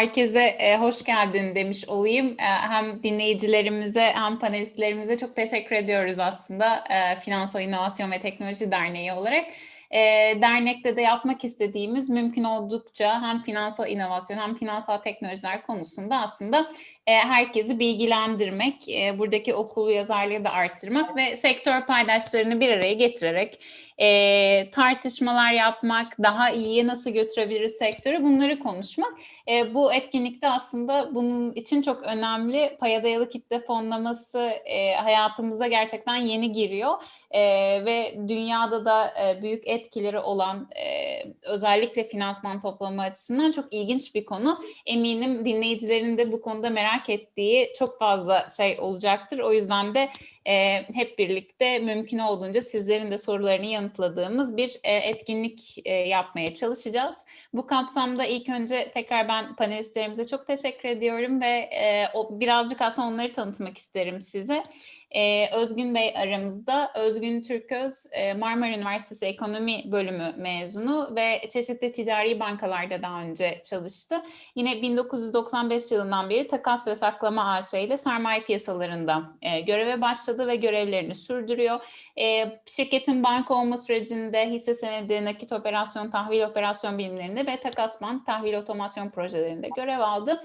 herkese e, hoş geldin demiş olayım. E, hem dinleyicilerimize hem panelistlerimize çok teşekkür ediyoruz aslında e, Finansal İnovasyon ve Teknoloji Derneği olarak. E, dernekte de yapmak istediğimiz mümkün oldukça hem finansal inovasyon hem finansal teknolojiler konusunda aslında e, herkesi bilgilendirmek, e, buradaki okul yazarlığı da arttırmak ve sektör paydaşlarını bir araya getirerek e, tartışmalar yapmak, daha iyiye nasıl götürebiliriz sektörü bunları konuşmak. E, bu etkinlikte aslında bunun için çok önemli paya dayalı kitle fonlaması e, hayatımıza gerçekten yeni giriyor e, ve dünyada da e, büyük etkileri olan e, özellikle finansman toplama açısından çok ilginç bir konu. Eminim dinleyicilerin de bu konuda merak ettiği çok fazla şey olacaktır. O yüzden de e, hep birlikte mümkün olduğunca sizlerin de sorularını yanıtladığımız bir e, etkinlik e, yapmaya çalışacağız. Bu kapsamda ilk önce tekrar ben panelistlerimize çok teşekkür ediyorum ve e, birazcık aslında onları tanıtmak isterim size. Ee, Özgün Bey aramızda. Özgün Türköz e, Marmara Üniversitesi Ekonomi Bölümü mezunu ve çeşitli ticari bankalarda daha önce çalıştı. Yine 1995 yılından beri takas ve saklama AŞ ile sermaye piyasalarında e, göreve başladı ve görevlerini sürdürüyor. E, şirketin banka olma sürecinde hisse senedi, nakit operasyon, tahvil operasyon bilimlerinde ve takas bank, tahvil otomasyon projelerinde görev aldı.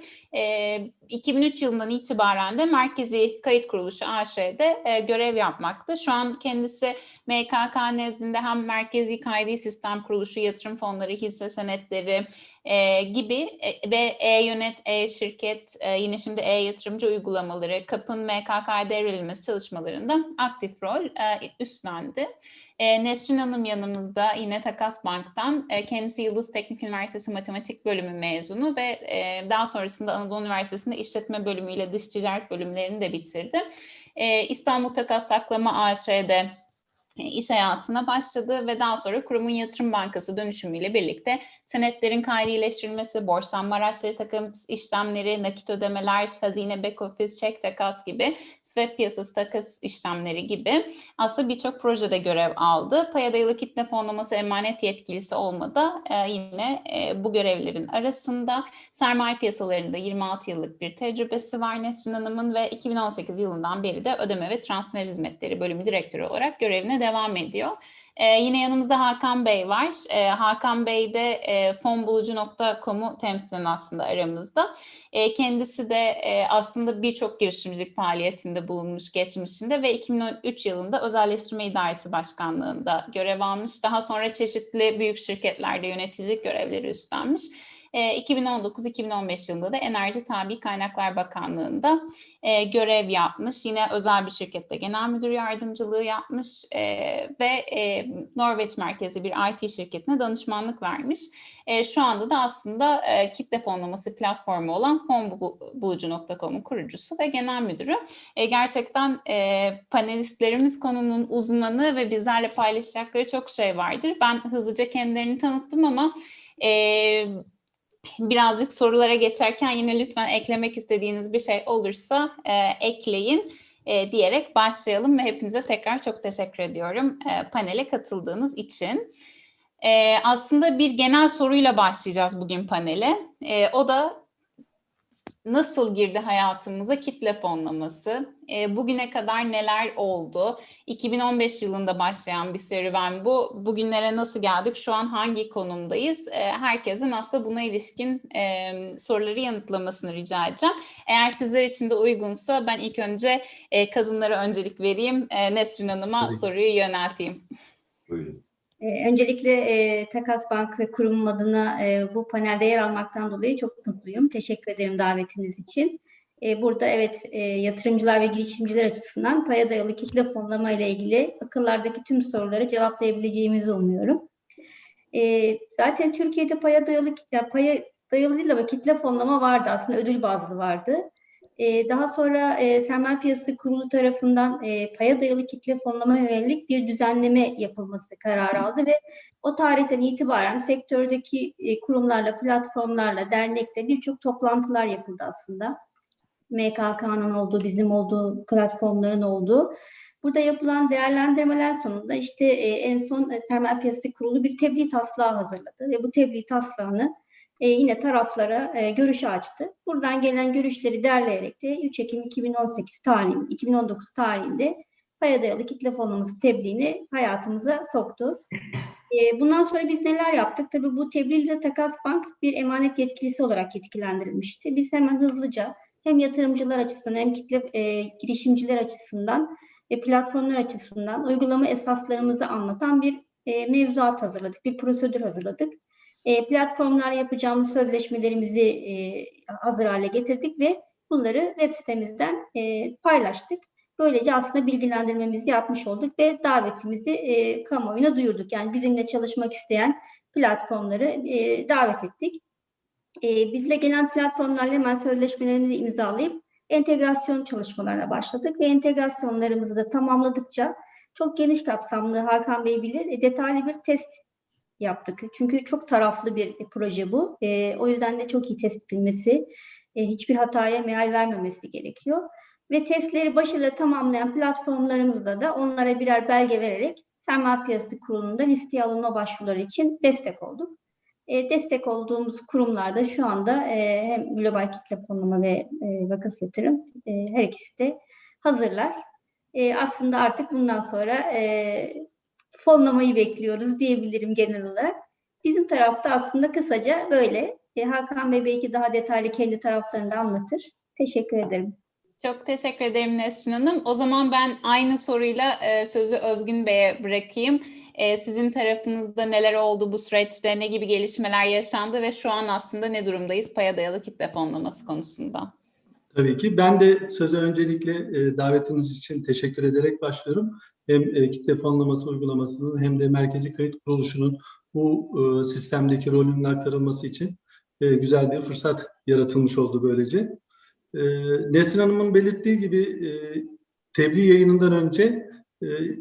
2003 yılından itibaren de Merkezi Kayıt Kuruluşu AŞ'de e, görev yapmakta. Şu an kendisi MKK nezdinde hem Merkezi Kaydi Sistem Kuruluşu, yatırım fonları, hisse senetleri e, gibi e, ve e-yönet, e-şirket, e, yine şimdi e-yatırımcı uygulamaları, kapın MKK devrilmesi çalışmalarında aktif rol e, üstlendi. E, Nesrin Hanım yanımızda yine Takas Bank'tan. E, kendisi Yıldız Teknik Üniversitesi Matematik Bölümü mezunu ve e, daha sonrasında Anadolu Üniversitesi'nde İşletme Bölümü ile Dış Ticaret Bölümlerini de bitirdi. E, İstanbul Takas Saklama AŞ'de iş hayatına başladı ve daha sonra kurumun yatırım bankası dönüşümüyle birlikte senetlerin kaydileştirilmesi, borçlanma araçları takım işlemleri, nakit ödemeler, hazine back office, çek takas gibi, swap piyasası takas işlemleri gibi aslında birçok projede görev aldı. Paya dayalı kitle fonlaması emanet yetkilisi olmadı. Ee, yine e, bu görevlerin arasında sermaye piyasalarında 26 yıllık bir tecrübesi var Nesrin Hanım'ın ve 2018 yılından beri de ödeme ve transfer hizmetleri bölümü direktörü olarak görevine devam ediyor. Ee, yine yanımızda Hakan Bey var. Ee, Hakan Bey de e, fonbulucu.com'u temsilen aslında aramızda. E, kendisi de e, aslında birçok girişimcilik faaliyetinde bulunmuş geçmişinde ve 2003 yılında Özelleştirme İdaresi Başkanlığı'nda görev almış. Daha sonra çeşitli büyük şirketlerde yöneticilik görevleri üstlenmiş. 2019-2015 e, yılında da Enerji Tabi Kaynaklar Bakanlığı'nda e, görev yapmış. Yine özel bir şirkette genel müdür yardımcılığı yapmış e, ve e, Norveç merkezi bir IT şirketine danışmanlık vermiş. Şu anda da aslında kitle fonlaması platformu olan fonbulucu.com'un kurucusu ve genel müdürü. Gerçekten panelistlerimiz konunun uzmanı ve bizlerle paylaşacakları çok şey vardır. Ben hızlıca kendilerini tanıttım ama e, birazcık sorulara geçerken yine lütfen eklemek istediğiniz bir şey olursa e, ekleyin e, diyerek başlayalım ve hepinize tekrar çok teşekkür ediyorum e, panele katıldığınız için. E, aslında bir genel soruyla başlayacağız bugün panele. E, o da nasıl girdi hayatımıza kitle fonlaması? E, bugüne kadar neler oldu? 2015 yılında başlayan bir serüven bu. Bugünlere nasıl geldik? Şu an hangi konumdayız? E, herkesin aslında buna ilişkin e, soruları yanıtlamasını rica edeceğim. Eğer sizler için de uygunsa ben ilk önce e, kadınlara öncelik vereyim. E, Nesrin Hanım'a soruyu yönelteyim. Buyurun. Ee, öncelikle e, Takas Bank ve kurumum adına e, bu panelde yer almaktan dolayı çok mutluyum. Teşekkür ederim davetiniz için. E, burada evet e, yatırımcılar ve girişimciler açısından paya dayalı kitle fonlama ile ilgili akıllardaki tüm soruları cevaplayabileceğimizi umuyorum. E, zaten Türkiye'de paya dayalı kitle, paya dayalı değil ama kitle fonlama vardı aslında ödül bazlı vardı. E, daha sonra e, Sermaye Piyasası Kurulu tarafından e, paya dayalı kitle fonlama yönelik bir düzenleme yapılması kararı aldı ve o tarihten itibaren sektördeki e, kurumlarla, platformlarla, dernekle birçok toplantılar yapıldı aslında. MKK'nın olduğu, bizim olduğu, platformların olduğu. Burada yapılan değerlendirmeler sonunda işte en son Sermaye Piyasası Kurulu bir tebliğ taslağı hazırladı ve bu tebliğ taslağını e, yine taraflara e, görüş açtı. Buradan gelen görüşleri derleyerek de 3 Ekim 2018 tarihinde, 2019 tarihinde paya dayalı kitle fonlaması tebliğini hayatımıza soktu. E, bundan sonra biz neler yaptık? Tabii bu tebliğde Takas Bank bir emanet yetkilisi olarak yetkilendirilmişti. Biz hemen hızlıca hem yatırımcılar açısından hem kitle e, girişimciler açısından ve platformlar açısından uygulama esaslarımızı anlatan bir e, mevzuat hazırladık, bir prosedür hazırladık. E, platformlar yapacağımız sözleşmelerimizi e, hazır hale getirdik ve bunları web sitemizden e, paylaştık. Böylece aslında bilgilendirmemizi yapmış olduk ve davetimizi e, kamuoyuna duyurduk. Yani bizimle çalışmak isteyen platformları davet ettik. Bizle gelen platformlarla hemen sözleşmelerimizi imzalayıp entegrasyon çalışmalarına başladık ve entegrasyonlarımızı da tamamladıkça çok geniş kapsamlı Hakan Bey bilir detaylı bir test yaptık. Çünkü çok taraflı bir proje bu. E, o yüzden de çok iyi test edilmesi, e, hiçbir hataya meal vermemesi gerekiyor. Ve testleri başarıyla tamamlayan platformlarımızda da onlara birer belge vererek Sermaye Piyasası Kurulu'nda listeye alınma başvuruları için destek olduk. E, destek olduğumuz kurumlarda şu anda e, hem global kitle fonlama ve e, vakıf yatırım e, her ikisi de hazırlar. E, aslında artık bundan sonra e, fonlamayı bekliyoruz diyebilirim genel olarak. Bizim tarafta aslında kısaca böyle. E, Hakan Bey belki daha detaylı kendi taraflarını anlatır. Teşekkür ederim. Çok teşekkür ederim Nesrin Hanım. O zaman ben aynı soruyla e, sözü Özgün Bey'e bırakayım. E, sizin tarafınızda neler oldu bu süreçte, ne gibi gelişmeler yaşandı ve şu an aslında ne durumdayız paya dayalı kitle fonlaması konusunda? Tabii ki. Ben de söze öncelikle e, davetiniz için teşekkür ederek başlıyorum. Hem e, kitle fonlaması uygulamasının hem de merkezi kayıt kuruluşunun bu e, sistemdeki rolünün aktarılması için e, güzel bir fırsat yaratılmış oldu böylece. Nesrin Hanım'ın belirttiği gibi tebliğ yayınından önce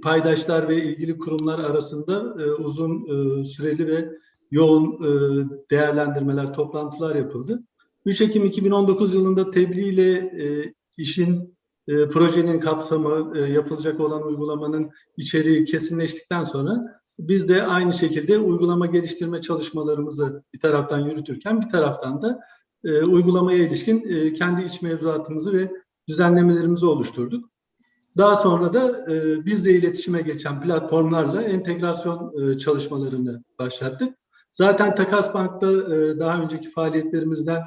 paydaşlar ve ilgili kurumlar arasında uzun süreli ve yoğun değerlendirmeler, toplantılar yapıldı. 3 Ekim 2019 yılında tebliğ ile işin, e, projenin kapsamı, e, yapılacak olan uygulamanın içeriği kesinleştikten sonra biz de aynı şekilde uygulama geliştirme çalışmalarımızı bir taraftan yürütürken bir taraftan da e, uygulamaya ilişkin e, kendi iç mevzuatımızı ve düzenlemelerimizi oluşturduk. Daha sonra da e, bizle iletişime geçen platformlarla entegrasyon e, çalışmalarını başlattık. Zaten Takas Bank'ta e, daha önceki faaliyetlerimizden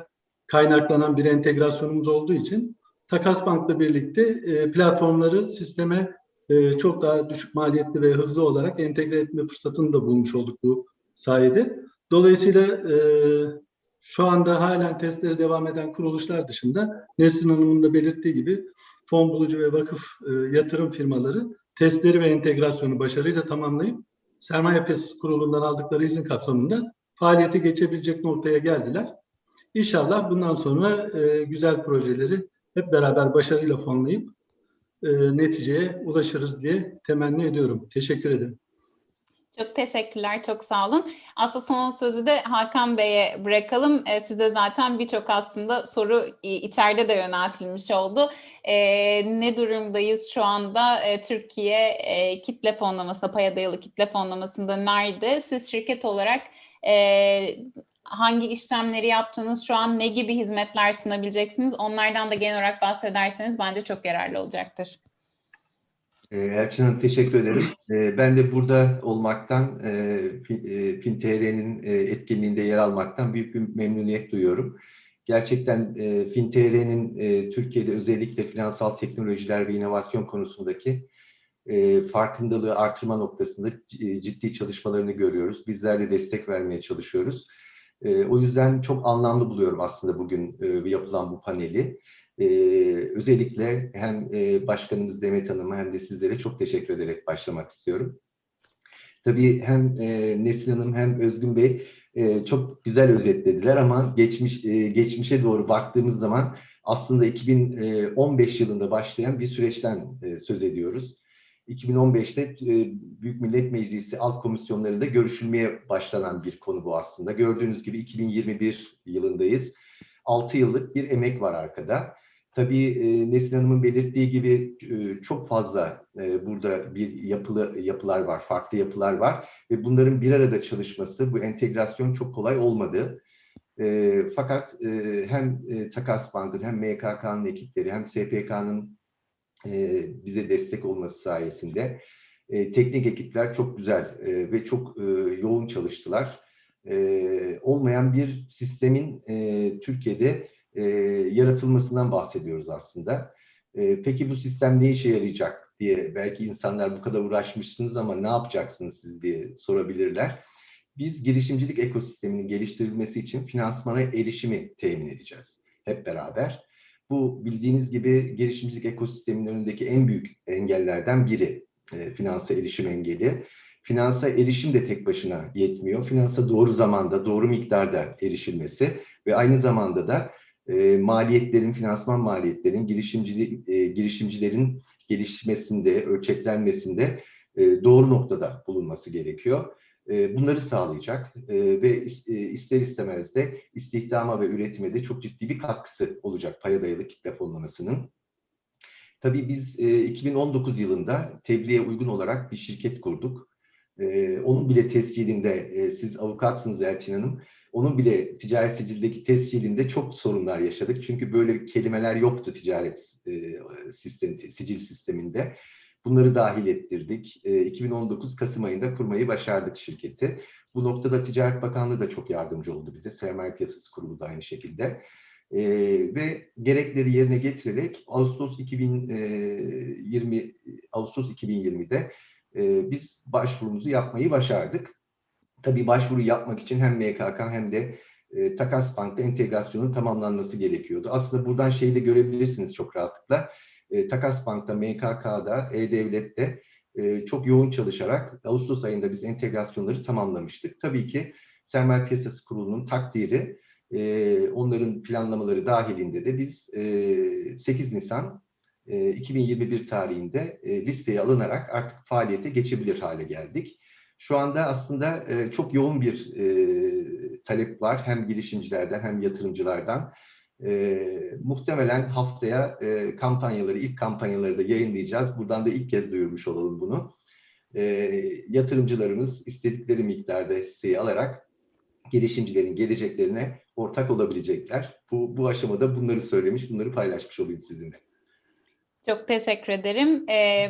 kaynaklanan bir entegrasyonumuz olduğu için Takas Bank'la birlikte e, platformları sisteme e, çok daha düşük maliyetli ve hızlı olarak entegre etme fırsatını da bulmuş olduk bu sayede. Dolayısıyla e, şu anda halen testleri devam eden kuruluşlar dışında Nesrin Hanım'ın da belirttiği gibi fon bulucu ve vakıf e, yatırım firmaları testleri ve entegrasyonu başarıyla tamamlayıp Sermaye Piyasası Kurulu'ndan aldıkları izin kapsamında faaliyete geçebilecek noktaya geldiler. İnşallah bundan sonra e, güzel projeleri hep beraber başarıyla fonlayıp e, neticeye ulaşırız diye temenni ediyorum. Teşekkür ederim. Çok teşekkürler, çok sağ olun. Aslında son sözü de Hakan Bey'e bırakalım. E, size zaten birçok aslında soru içeride de yöneltilmiş oldu. E, ne durumdayız şu anda? E, Türkiye kitle fonlaması, paya dayalı kitle fonlamasında nerede? Siz şirket olarak hangi işlemleri yaptınız, şu an ne gibi hizmetler sunabileceksiniz? Onlardan da genel olarak bahsederseniz bence çok yararlı olacaktır. Elçin Hanım teşekkür ederim. Ben de burada olmaktan, FinTR'nin etkinliğinde yer almaktan büyük bir memnuniyet duyuyorum. Gerçekten FinTR'nin Türkiye'de özellikle finansal teknolojiler ve inovasyon konusundaki farkındalığı artırma noktasında ciddi çalışmalarını görüyoruz. Bizler de destek vermeye çalışıyoruz. O yüzden çok anlamlı buluyorum aslında bugün yapılan bu paneli. Ee, özellikle hem e, Başkanımız Demet Hanım'a hem de sizlere çok teşekkür ederek başlamak istiyorum. Tabii hem e, Nesrin Hanım hem Özgün Bey e, çok güzel özetlediler ama geçmiş e, geçmişe doğru baktığımız zaman aslında 2015 yılında başlayan bir süreçten e, söz ediyoruz. 2015'te e, Büyük Millet Meclisi alt komisyonlarında görüşülmeye başlanan bir konu bu aslında. Gördüğünüz gibi 2021 yılındayız. 6 yıllık bir emek var arkada. Tabii e, Nesrin Hanım'ın belirttiği gibi e, çok fazla burada bir yapılı yapılar var, farklı yapılar var ve bunların bir arada çalışması, bu entegrasyon çok kolay olmadı. Fakat hem Takas Bank'ın hem MKK'nın ekipleri hem SPK'nın e, bize destek olması sayesinde e, teknik ekipler çok güzel e, ve çok yoğun çalıştılar. Olmayan bir sistemin Türkiye'de yaratılmasından bahsediyoruz aslında. Peki bu sistem ne işe yarayacak diye belki insanlar bu kadar uğraşmışsınız ama ne yapacaksınız siz diye sorabilirler. Biz girişimcilik ekosisteminin geliştirilmesi için finansmana erişimi temin edeceğiz hep beraber. Bu bildiğiniz gibi girişimcilik ekosisteminin önündeki en büyük engellerden biri e, finansa erişim engeli. Finansa erişim de tek başına yetmiyor. Finansa doğru zamanda, doğru miktarda erişilmesi ve aynı zamanda da e, maliyetlerin, finansman maliyetlerin, girişimcilik, e, girişimcilerin gelişmesinde, ölçeklenmesinde e, doğru noktada bulunması gerekiyor. E, bunları sağlayacak e, ve e, ister istemez de istihdama ve üretime de çok ciddi bir katkısı olacak paya dayalı kitle fonlamasının. Tabii biz e, 2019 yılında tebliğe uygun olarak bir şirket kurduk. Onun bile tescilinde, siz avukatsınız Elçin Hanım, onun bile ticaret sicildeki tescilinde çok sorunlar yaşadık. Çünkü böyle kelimeler yoktu ticaret e, sistem, sicil sisteminde. Bunları dahil ettirdik. E, 2019 Kasım ayında kurmayı başardık şirketi. Bu noktada Ticaret Bakanlığı da çok yardımcı oldu bize. Sermaye Piyasası Kurulu da aynı şekilde. E, ve gerekleri yerine getirerek Ağustos 2020 Ağustos 2020'de e, biz başvurumuzu yapmayı başardık. Tabii başvuru yapmak için hem MKK hem de e, Takas Bank'ta entegrasyonun tamamlanması gerekiyordu. Aslında buradan şeyi de görebilirsiniz çok rahatlıkla. E, Takas Bank'ta, MKK'da, E-Devlet'te e, çok yoğun çalışarak Ağustos ayında biz entegrasyonları tamamlamıştık. Tabii ki Sermaye Piyasası Kurulu'nun takdiri, e, onların planlamaları dahilinde de biz e, 8 Nisan e, 2021 tarihinde e, listeye alınarak artık faaliyete geçebilir hale geldik. Şu anda aslında e, çok yoğun bir e, talep var hem girişimcilerden hem yatırımcılardan. E, muhtemelen haftaya e, kampanyaları, ilk kampanyaları da yayınlayacağız. Buradan da ilk kez duyurmuş olalım bunu. E, yatırımcılarımız istedikleri miktarda hisseyi alarak girişimcilerin geleceklerine ortak olabilecekler. Bu, bu aşamada bunları söylemiş, bunları paylaşmış olayım sizinle. Çok teşekkür ederim. Ee,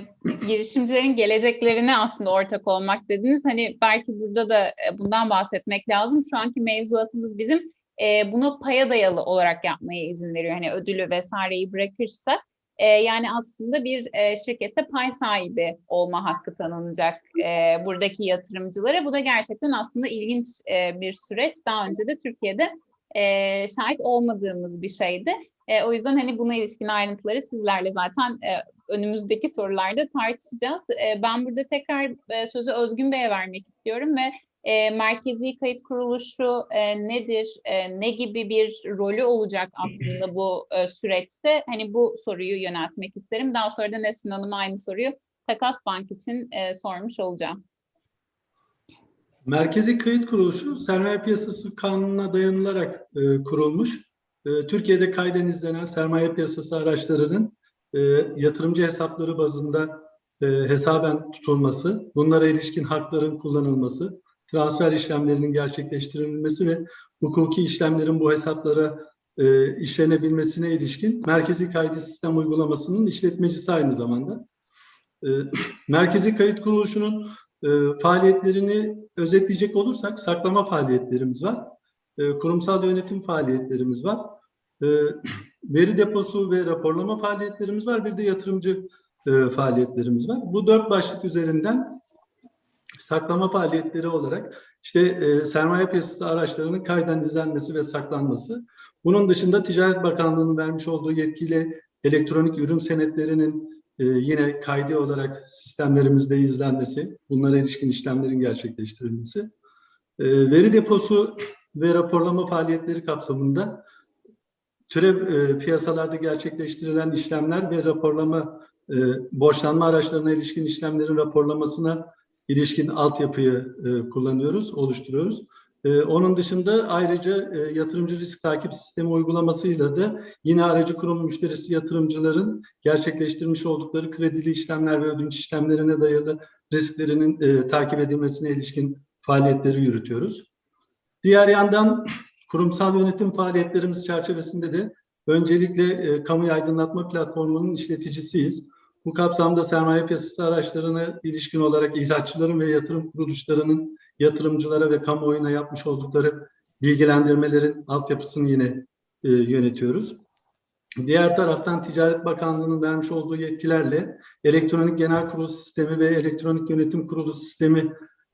girişimcilerin geleceklerine aslında ortak olmak dediniz. Hani belki burada da e, bundan bahsetmek lazım. Şu anki mevzuatımız bizim e, bunu paya dayalı olarak yapmaya izin veriyor. Hani ödülü vesaireyi bırakırsa e, yani aslında bir e, şirkette pay sahibi olma hakkı tanınacak e, buradaki yatırımcılara. Bu da gerçekten aslında ilginç e, bir süreç. Daha önce de Türkiye'de e, şahit olmadığımız bir şeydi. E, o yüzden hani buna ilişkin ayrıntıları sizlerle zaten e, önümüzdeki sorularda tartışacağız. E, ben burada tekrar e, sözü Özgün Bey'e vermek istiyorum ve e, Merkezi Kayıt Kuruluşu e, nedir, e, ne gibi bir rolü olacak aslında bu e, süreçte? Hani bu soruyu yöneltmek isterim. Daha sonra da Nesrin Hanım'a aynı soruyu Takas Bank için e, sormuş olacağım. Merkezi Kayıt Kuruluşu Sermaye Piyasası Kanunu'na dayanılarak e, kurulmuş. E, Türkiye'de kayden izlenen sermaye piyasası araçlarının e, yatırımcı hesapları bazında e, hesaben tutulması, bunlara ilişkin hakların kullanılması, transfer işlemlerinin gerçekleştirilmesi ve hukuki işlemlerin bu hesaplara e, işlenebilmesine ilişkin Merkezi Kaydı Sistem uygulamasının işletmecisi aynı zamanda. E, Merkezi Kayıt Kuruluşu'nun e, faaliyetlerini özetleyecek olursak saklama faaliyetlerimiz var. E, kurumsal yönetim faaliyetlerimiz var. E, veri deposu ve raporlama faaliyetlerimiz var. Bir de yatırımcı e, faaliyetlerimiz var. Bu dört başlık üzerinden saklama faaliyetleri olarak işte e, sermaye piyasası araçlarının kayden izlenmesi ve saklanması. Bunun dışında Ticaret Bakanlığı'nın vermiş olduğu yetkiyle elektronik ürün senetlerinin e, yine kaydi olarak sistemlerimizde izlenmesi, bunlara ilişkin işlemlerin gerçekleştirilmesi. E, veri deposu ve raporlama faaliyetleri kapsamında türev e, piyasalarda gerçekleştirilen işlemler ve raporlama, e, borçlanma araçlarına ilişkin işlemlerin raporlamasına ilişkin altyapıyı e, kullanıyoruz, oluşturuyoruz. E, onun dışında ayrıca e, yatırımcı risk takip sistemi uygulamasıyla da yine aracı kurum müşterisi yatırımcıların gerçekleştirmiş oldukları kredili işlemler ve ödünç işlemlerine dayalı risklerinin e, takip edilmesine ilişkin faaliyetleri yürütüyoruz. Diğer yandan kurumsal yönetim faaliyetlerimiz çerçevesinde de öncelikle e, kamu aydınlatma platformunun işleticisiyiz. Bu kapsamda sermaye piyasası araçlarına ilişkin olarak ihraççıların ve yatırım kuruluşlarının yatırımcılara ve kamuoyuna yapmış oldukları bilgilendirmelerin altyapısını yine e, yönetiyoruz. Diğer taraftan Ticaret Bakanlığı'nın vermiş olduğu yetkilerle elektronik genel kurulu sistemi ve elektronik yönetim kurulu sistemi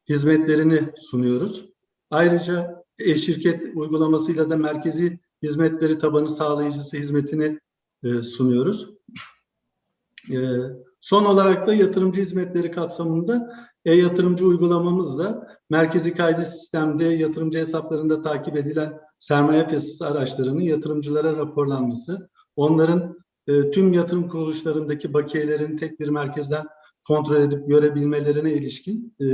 hizmetlerini sunuyoruz. Ayrıca e-şirket uygulamasıyla da merkezi hizmetleri tabanı sağlayıcısı hizmetini e, sunuyoruz. E, son olarak da yatırımcı hizmetleri kapsamında e-yatırımcı uygulamamızla merkezi kaydı sistemde yatırımcı hesaplarında takip edilen sermaye piyasası araçlarının yatırımcılara raporlanması, onların e, tüm yatırım kuruluşlarındaki bakiyelerin tek bir merkezden kontrol edip görebilmelerine ilişkin e,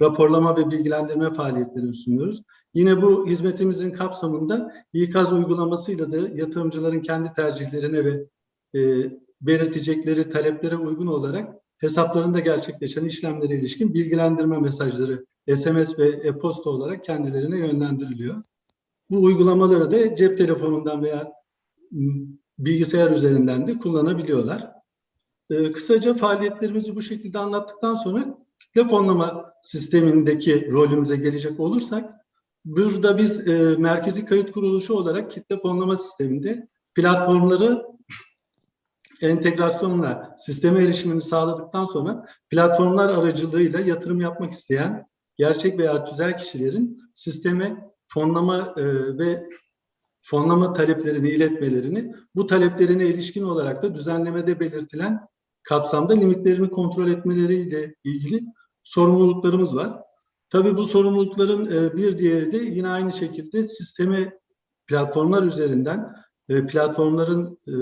raporlama ve bilgilendirme faaliyetlerini sunuyoruz. Yine bu hizmetimizin kapsamında İKAZ uygulamasıyla da yatırımcıların kendi tercihlerine ve e, belirtecekleri taleplere uygun olarak hesaplarında gerçekleşen işlemlere ilişkin bilgilendirme mesajları SMS ve e-posta olarak kendilerine yönlendiriliyor. Bu uygulamaları da cep telefonundan veya bilgisayar üzerinden de kullanabiliyorlar. Ee, kısaca faaliyetlerimizi bu şekilde anlattıktan sonra kitle fonlama sistemindeki rolümüze gelecek olursak, burada biz e, merkezi kayıt kuruluşu olarak kitle fonlama sisteminde platformları entegrasyonla sisteme erişimini sağladıktan sonra platformlar aracılığıyla yatırım yapmak isteyen gerçek veya tüzel kişilerin sisteme fonlama e, ve fonlama taleplerini iletmelerini, bu taleplerine ilişkin olarak da düzenlemede belirtilen kapsamda limitlerini kontrol etmeleriyle ilgili sorumluluklarımız var. Tabii bu sorumlulukların e, bir diğeri de yine aynı şekilde sisteme platformlar üzerinden e, platformların e,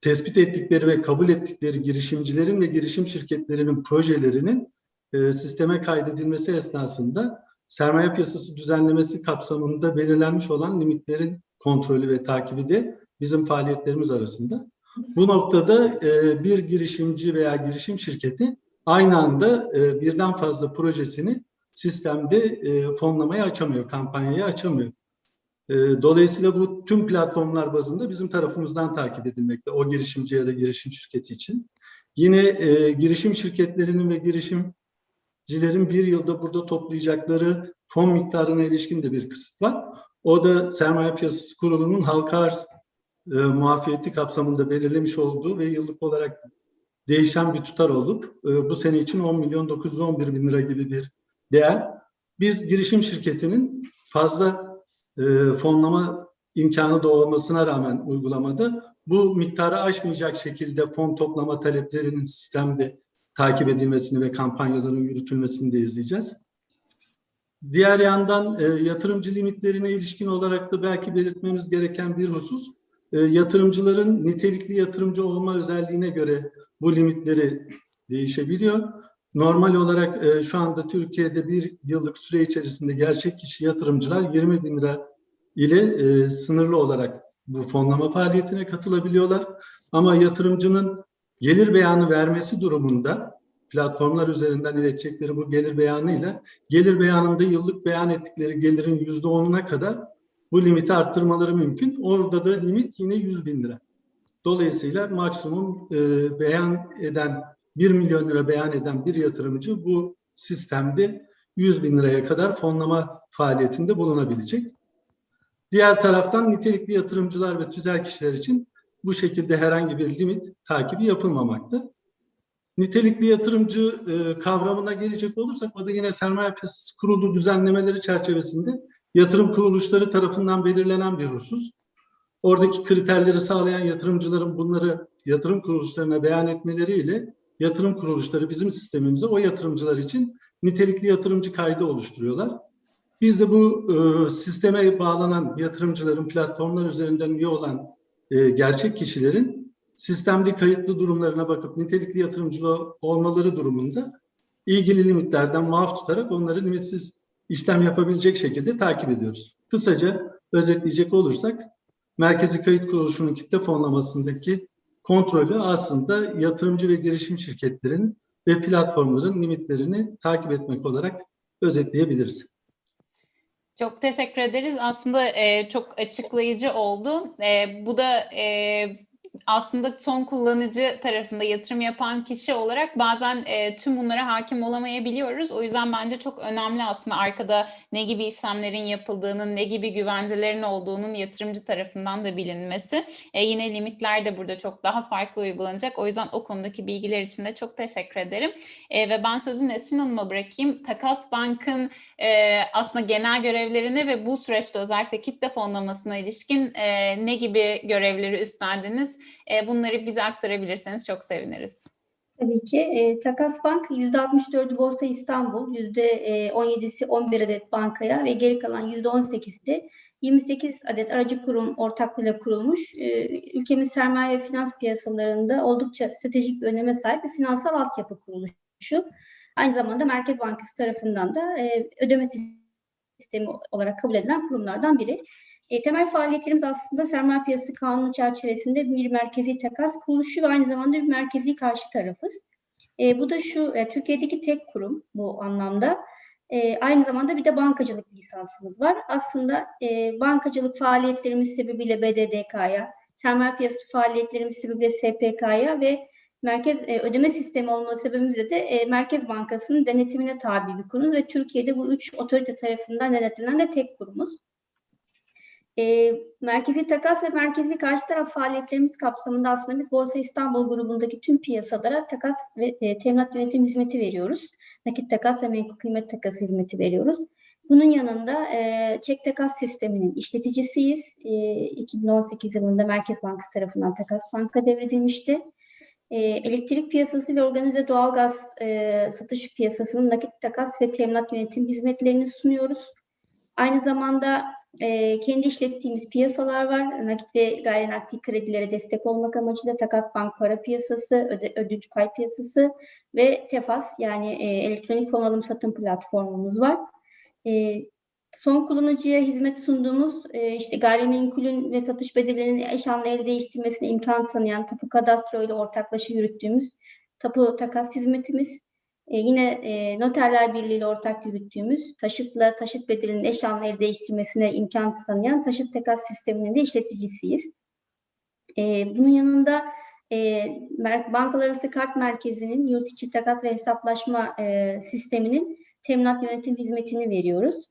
tespit ettikleri ve kabul ettikleri girişimcilerin ve girişim şirketlerinin projelerinin e, sisteme kaydedilmesi esnasında sermaye piyasası düzenlemesi kapsamında belirlenmiş olan limitlerin kontrolü ve takibi de bizim faaliyetlerimiz arasında. Bu noktada e, bir girişimci veya girişim şirketi aynı anda e, birden fazla projesini sistemde e, fonlamaya açamıyor, kampanyayı açamıyor. E, dolayısıyla bu tüm platformlar bazında bizim tarafımızdan takip edilmekte o girişimci ya da girişim şirketi için. Yine e, girişim şirketlerinin ve girişimcilerin bir yılda burada toplayacakları fon miktarına ilişkin de bir kısıt var. O da Sermaye Piyasası Kurulu'nun halka arz e, muafiyeti kapsamında belirlemiş olduğu ve yıllık olarak değişen bir tutar olup e, bu sene için 10 milyon 911 bin lira gibi bir değer. Biz girişim şirketinin fazla e, fonlama imkanı da rağmen uygulamada bu miktarı aşmayacak şekilde fon toplama taleplerinin sistemde takip edilmesini ve kampanyaların yürütülmesini de izleyeceğiz. Diğer yandan e, yatırımcı limitlerine ilişkin olarak da belki belirtmemiz gereken bir husus, e, yatırımcıların nitelikli yatırımcı olma özelliğine göre bu limitleri değişebiliyor. Normal olarak şu anda Türkiye'de bir yıllık süre içerisinde gerçek kişi yatırımcılar 20 bin lira ile e, sınırlı olarak bu fonlama faaliyetine katılabiliyorlar. Ama yatırımcının gelir beyanı vermesi durumunda platformlar üzerinden iletecekleri bu gelir beyanıyla gelir beyanında yıllık beyan ettikleri gelirin yüzde onuna kadar bu limiti arttırmaları mümkün. Orada da limit yine 100 bin lira. Dolayısıyla maksimum e, beyan eden 1 milyon lira beyan eden bir yatırımcı bu sistemde 100 bin liraya kadar fonlama faaliyetinde bulunabilecek. Diğer taraftan nitelikli yatırımcılar ve tüzel kişiler için bu şekilde herhangi bir limit takibi yapılmamakta. Nitelikli yatırımcı e, kavramına gelecek olursak o da yine sermaye piyasası kurulu düzenlemeleri çerçevesinde yatırım kuruluşları tarafından belirlenen bir husus. Oradaki kriterleri sağlayan yatırımcıların bunları yatırım kuruluşlarına beyan etmeleriyle yatırım kuruluşları bizim sistemimize o yatırımcılar için nitelikli yatırımcı kaydı oluşturuyorlar. Biz de bu e, sisteme bağlanan yatırımcıların platformlar üzerinden üye olan e, gerçek kişilerin sistemde kayıtlı durumlarına bakıp nitelikli yatırımcı olmaları durumunda ilgili limitlerden muaf tutarak onları limitsiz işlem yapabilecek şekilde takip ediyoruz. Kısaca özetleyecek olursak Merkezi Kayıt Kuruluşu'nun kitle fonlamasındaki kontrolü aslında yatırımcı ve girişim şirketlerin ve platformların limitlerini takip etmek olarak özetleyebiliriz. Çok teşekkür ederiz. Aslında e, çok açıklayıcı oldu. E, bu da e, aslında son kullanıcı tarafında yatırım yapan kişi olarak bazen e, tüm bunlara hakim olamayabiliyoruz. O yüzden bence çok önemli aslında arkada ne gibi işlemlerin yapıldığının, ne gibi güvencelerin olduğunun yatırımcı tarafından da bilinmesi. E, yine limitler de burada çok daha farklı uygulanacak. O yüzden o konudaki bilgiler için de çok teşekkür ederim. E, ve ben sözü Nesrin Hanım'a bırakayım. Takas Bank'ın e, aslında genel görevlerine ve bu süreçte özellikle kitle fonlamasına ilişkin e, ne gibi görevleri üstlendiniz? E, bunları bize aktarabilirseniz çok seviniriz. Tabii ki. E, Takas Bank %64'ü Borsa İstanbul, %17'si 11 adet bankaya ve geri kalan %18'i de 28 adet aracı kurum ortaklığıyla kurulmuş. E, ülkemiz sermaye ve finans piyasalarında oldukça stratejik bir öneme sahip bir finansal altyapı kuruluşu. Aynı zamanda Merkez Bankası tarafından da e, ödeme sistemi olarak kabul edilen kurumlardan biri. E, temel faaliyetlerimiz aslında sermaye piyasası kanunu çerçevesinde bir merkezi takas kuruluşu ve aynı zamanda bir merkezi karşı tarafız. E, bu da şu, e, Türkiye'deki tek kurum bu anlamda. E, aynı zamanda bir de bankacılık lisansımız var. Aslında e, bankacılık faaliyetlerimiz sebebiyle BDDK'ya, sermaye piyasası faaliyetlerimiz sebebiyle SPK'ya ve merkez e, ödeme sistemi olması sebebimizle de e, Merkez Bankası'nın denetimine tabi bir kurumuz ve Türkiye'de bu üç otorite tarafından denetlenen de tek kurumuz. E, merkezi takas ve merkezi karşı taraf faaliyetlerimiz kapsamında aslında biz Borsa İstanbul grubundaki tüm piyasalara takas ve e, teminat yönetim hizmeti veriyoruz. Nakit takas ve menkul kıymet takas hizmeti veriyoruz. Bunun yanında e, çek takas sisteminin işleticisiyiz. E, 2018 yılında Merkez Bankası tarafından Takas Bank'a devredilmişti. E, elektrik piyasası ve organize doğalgaz e, satış piyasasının nakit takas ve teminat yönetim hizmetlerini sunuyoruz. Aynı zamanda e, kendi işlettiğimiz piyasalar var. Nakit ve gayri nakdi kredilere destek olmak amacıyla takas bank para piyasası, öde, ödünç pay piyasası ve TEFAS yani e, elektronik fon alım satım platformumuz var. E, son kullanıcıya hizmet sunduğumuz e, işte gayrimenkulün ve satış bedelinin eş anlı el değiştirmesine imkan tanıyan tapu kadastro ile ortaklaşa yürüttüğümüz tapu takas hizmetimiz e, yine e, noterler birliği ile ortak yürüttüğümüz taşıtla taşıt bedelinin eş anlı el değiştirmesine imkan tanıyan taşıt takas sisteminin de işleticisiyiz. E, bunun yanında e, bankalar kart merkezinin yurt içi takas ve hesaplaşma e, sisteminin teminat yönetim hizmetini veriyoruz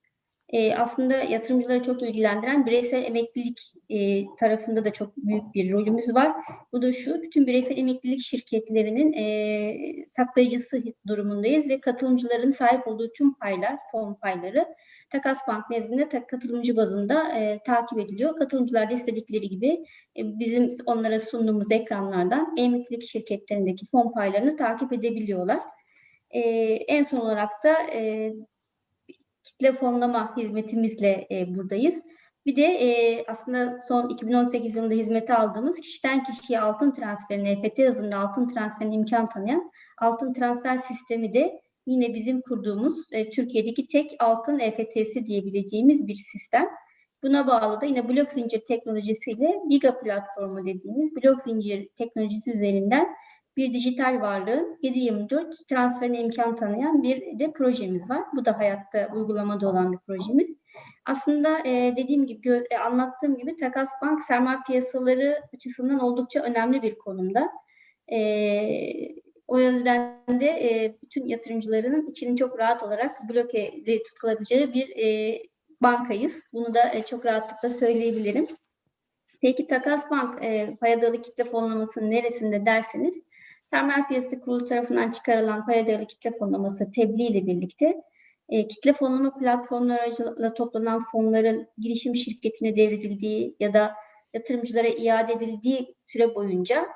e, aslında yatırımcıları çok ilgilendiren bireysel emeklilik e, tarafında da çok büyük bir rolümüz var. Bu da şu, bütün bireysel emeklilik şirketlerinin e, saklayıcısı durumundayız ve katılımcıların sahip olduğu tüm paylar, fon payları Takas Bank nezdinde ta, katılımcı bazında e, takip ediliyor. Katılımcılar da istedikleri gibi e, bizim onlara sunduğumuz ekranlardan emeklilik şirketlerindeki fon paylarını takip edebiliyorlar. E, en son olarak da e, kitle fonlama hizmetimizle e, buradayız. Bir de e, aslında son 2018 yılında hizmete aldığımız kişiden kişiye altın transferine, EFT hızında altın transferine imkan tanıyan altın transfer sistemi de yine bizim kurduğumuz e, Türkiye'deki tek altın EFT'si diyebileceğimiz bir sistem. Buna bağlı da yine blok zincir teknolojisiyle Giga platformu dediğimiz blok zincir teknolojisi üzerinden bir dijital varlığın 7-24 transferine imkan tanıyan bir de projemiz var. Bu da hayatta uygulamada olan bir projemiz. Aslında e, dediğim gibi e, anlattığım gibi Takas Bank sermaye piyasaları açısından oldukça önemli bir konumda. E, o yüzden de bütün yatırımcılarının içinin çok rahat olarak blokede tutulacağı bir bankayız. Bunu da çok rahatlıkla söyleyebilirim. Peki Takas Bank e, payadalı kitle fonlamasının neresinde derseniz Sermaye Piyasası Kurulu tarafından çıkarılan paya dayalı kitle fonlaması tebliğ ile birlikte e, kitle fonlama platformları aracılığıyla toplanan fonların girişim şirketine devredildiği ya da yatırımcılara iade edildiği süre boyunca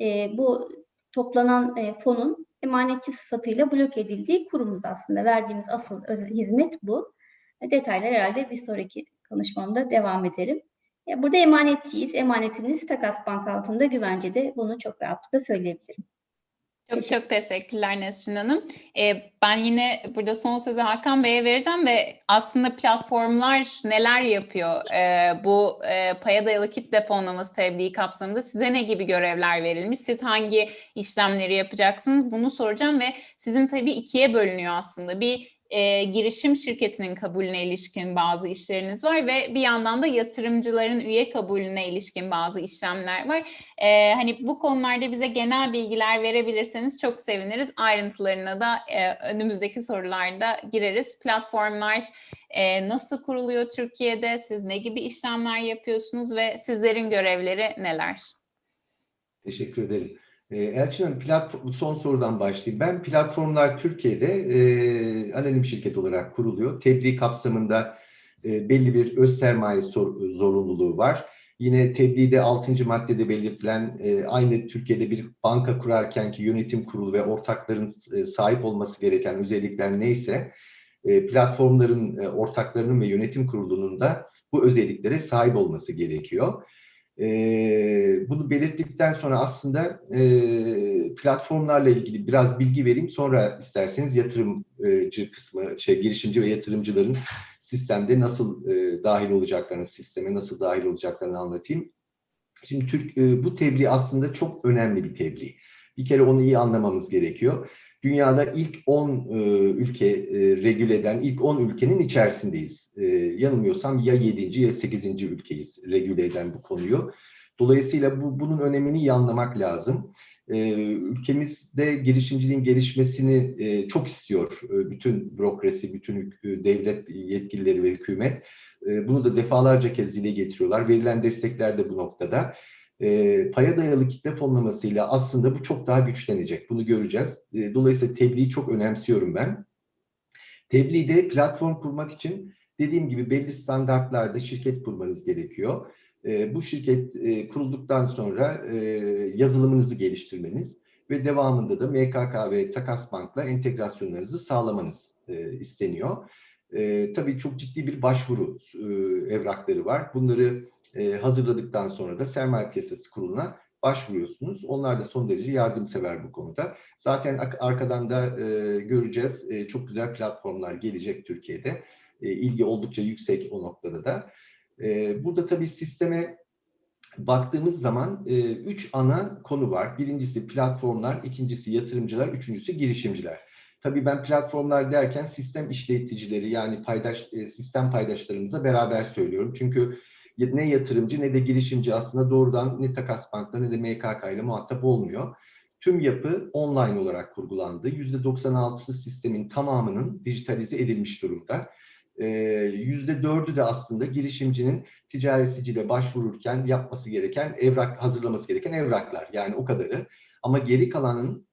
e, bu toplanan e, fonun emanetçi sıfatıyla blok edildiği kurumuz aslında. Verdiğimiz asıl hizmet bu. Detaylar herhalde bir sonraki konuşmamda devam ederim. E, burada emanetçiyiz. Emanetiniz Takas Bank altında güvencede. Bunu çok rahatlıkla söyleyebilirim. Çok çok teşekkürler Nesrin Hanım. Ee, ben yine burada son sözü Hakan Bey'e vereceğim ve aslında platformlar neler yapıyor? Ee, bu e, paya dayalı kitle fonlaması tebliği kapsamında size ne gibi görevler verilmiş? Siz hangi işlemleri yapacaksınız? Bunu soracağım ve sizin tabii ikiye bölünüyor aslında. Bir e, girişim şirketinin kabulüne ilişkin bazı işleriniz var ve bir yandan da yatırımcıların üye kabulüne ilişkin bazı işlemler var. E, hani bu konularda bize genel bilgiler verebilirseniz çok seviniriz. Ayrıntılarına da e, önümüzdeki sorularda gireriz. Platformlar e, nasıl kuruluyor Türkiye'de? Siz ne gibi işlemler yapıyorsunuz ve sizlerin görevleri neler? Teşekkür ederim. Ee, Elçin Hanım, platform, son sorudan başlayayım. Ben platformlar Türkiye'de e, anonim şirket olarak kuruluyor. Tebliğ kapsamında e, belli bir öz sermaye sor, zorunluluğu var. Yine tebliğde 6. maddede belirtilen e, aynı Türkiye'de bir banka kurarken ki yönetim kurulu ve ortakların e, sahip olması gereken özellikler neyse e, platformların e, ortaklarının ve yönetim kurulunun da bu özelliklere sahip olması gerekiyor. E, bunu belirttikten sonra aslında e, platformlarla ilgili biraz bilgi vereyim. Sonra isterseniz yatırımcı kısmı, şey girişimci ve yatırımcıların sistemde nasıl e, dahil olacaklarını, sisteme nasıl dahil olacaklarını anlatayım. Şimdi Türk e, bu tebliğ aslında çok önemli bir tebliğ. Bir kere onu iyi anlamamız gerekiyor. Dünyada ilk 10 e, ülke e, regüle eden ilk 10 ülkenin içerisindeyiz. E, yanılmıyorsam ya 7. ya 8. ülkeyiz regüle eden bu konuyu. Dolayısıyla bu bunun önemini iyi anlamak lazım. E, ülkemizde girişimciliğin gelişmesini e, çok istiyor e, bütün bürokrasi, bütün e, devlet yetkilileri ve hükümet. E, bunu da defalarca kez dile getiriyorlar. Verilen destekler de bu noktada e, paya dayalı kitle fonlamasıyla aslında bu çok daha güçlenecek. Bunu göreceğiz. E, dolayısıyla tebliği çok önemsiyorum ben. Tebliğde platform kurmak için dediğim gibi belli standartlarda şirket kurmanız gerekiyor. E, bu şirket e, kurulduktan sonra e, yazılımınızı geliştirmeniz ve devamında da MKK ve Takas Bank'la entegrasyonlarınızı sağlamanız e, isteniyor. E, tabii çok ciddi bir başvuru e, evrakları var. Bunları e, hazırladıktan sonra da sermaye piyasası kuruluna başvuruyorsunuz. Onlar da son derece yardımsever bu konuda. Zaten arkadan da e, göreceğiz. E, çok güzel platformlar gelecek Türkiye'de. E, ilgi oldukça yüksek o noktada da. E, burada tabii sisteme baktığımız zaman e, üç ana konu var. Birincisi platformlar, ikincisi yatırımcılar, üçüncüsü girişimciler. Tabii ben platformlar derken sistem işleticileri yani paydaş sistem paydaşlarımıza beraber söylüyorum. Çünkü ne yatırımcı ne de girişimci aslında doğrudan ne Takas Bank'la ne de MKK ile muhatap olmuyor. Tüm yapı online olarak kurgulandı. %96'sı sistemin tamamının dijitalize edilmiş durumda. %4'ü de aslında girişimcinin ticaretsiciyle başvururken yapması gereken evrak, hazırlaması gereken evraklar. Yani o kadarı. Ama geri kalanın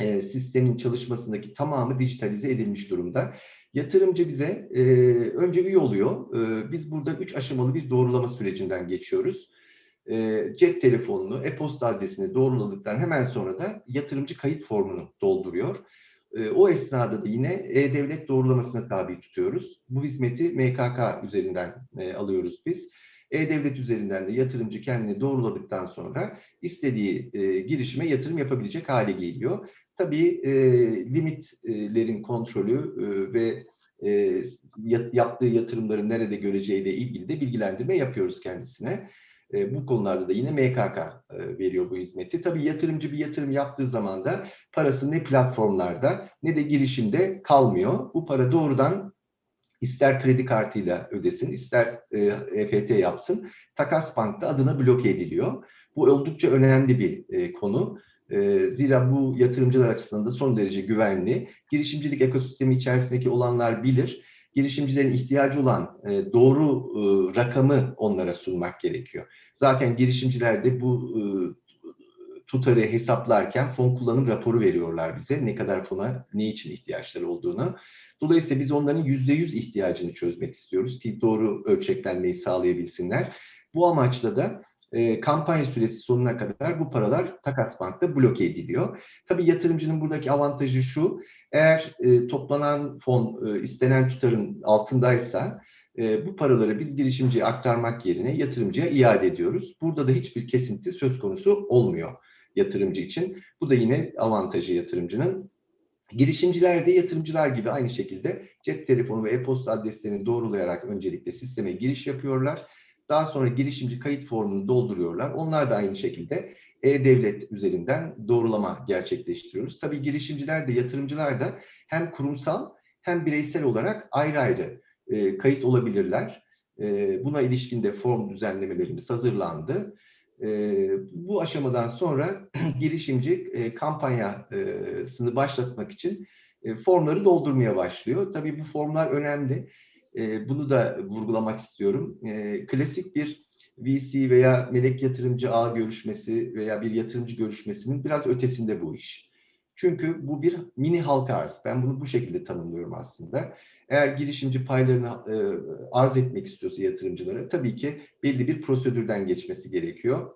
e, sistemin çalışmasındaki tamamı dijitalize edilmiş durumda. Yatırımcı bize e, önce üye oluyor. E, biz burada üç aşamalı bir doğrulama sürecinden geçiyoruz. E, cep telefonunu, e-posta adresini doğruladıktan hemen sonra da yatırımcı kayıt formunu dolduruyor. E, o esnada da yine e-devlet doğrulamasına tabi tutuyoruz. Bu hizmeti MKK üzerinden e, alıyoruz biz. E-Devlet üzerinden de yatırımcı kendini doğruladıktan sonra istediği e, girişime yatırım yapabilecek hale geliyor. Tabii e, limitlerin kontrolü ve yaptığı yatırımların nerede göreceğiyle ilgili de bilgilendirme yapıyoruz kendisine. E, bu konularda da yine MKK e, veriyor bu hizmeti. Tabii yatırımcı bir yatırım yaptığı zaman da parası ne platformlarda ne de girişimde kalmıyor. Bu para doğrudan ister kredi kartıyla ödesin, ister e, EFT yapsın, Takas Bank'ta adına bloke ediliyor. Bu oldukça önemli bir e, konu. E, zira bu yatırımcılar açısından da son derece güvenli. Girişimcilik ekosistemi içerisindeki olanlar bilir. Girişimcilerin ihtiyacı olan e, doğru e, rakamı onlara sunmak gerekiyor. Zaten girişimciler de bu e, tutarı hesaplarken fon kullanım raporu veriyorlar bize. Ne kadar fona, ne için ihtiyaçları olduğunu. Dolayısıyla biz onların yüzde yüz ihtiyacını çözmek istiyoruz ki doğru ölçeklenmeyi sağlayabilsinler. Bu amaçla da e, kampanya süresi sonuna kadar bu paralar Takas Bank'ta bloke ediliyor. Tabii yatırımcının buradaki avantajı şu, eğer e, toplanan fon e, istenen tutarın altındaysa e, bu paraları biz girişimciye aktarmak yerine yatırımcıya iade ediyoruz. Burada da hiçbir kesinti söz konusu olmuyor yatırımcı için. Bu da yine avantajı yatırımcının. Girişimciler de yatırımcılar gibi aynı şekilde cep telefonu ve e-posta adreslerini doğrulayarak öncelikle sisteme giriş yapıyorlar. Daha sonra girişimci kayıt formunu dolduruyorlar. Onlar da aynı şekilde e-devlet üzerinden doğrulama gerçekleştiriyoruz. Tabii girişimciler de yatırımcılar da hem kurumsal hem bireysel olarak ayrı ayrı e, kayıt olabilirler. E, buna ilişkin de form düzenlemelerimiz hazırlandı. E, bu aşamadan sonra girişimci e, kampanyasını başlatmak için e, formları doldurmaya başlıyor. Tabii bu formlar önemli. E, bunu da vurgulamak istiyorum. E, klasik bir VC veya melek yatırımcı ağ görüşmesi veya bir yatırımcı görüşmesinin biraz ötesinde bu iş. Çünkü bu bir mini halka arz. Ben bunu bu şekilde tanımlıyorum aslında. Eğer girişimci paylarını e, arz etmek istiyorsa yatırımcılara tabii ki belli bir prosedürden geçmesi gerekiyor.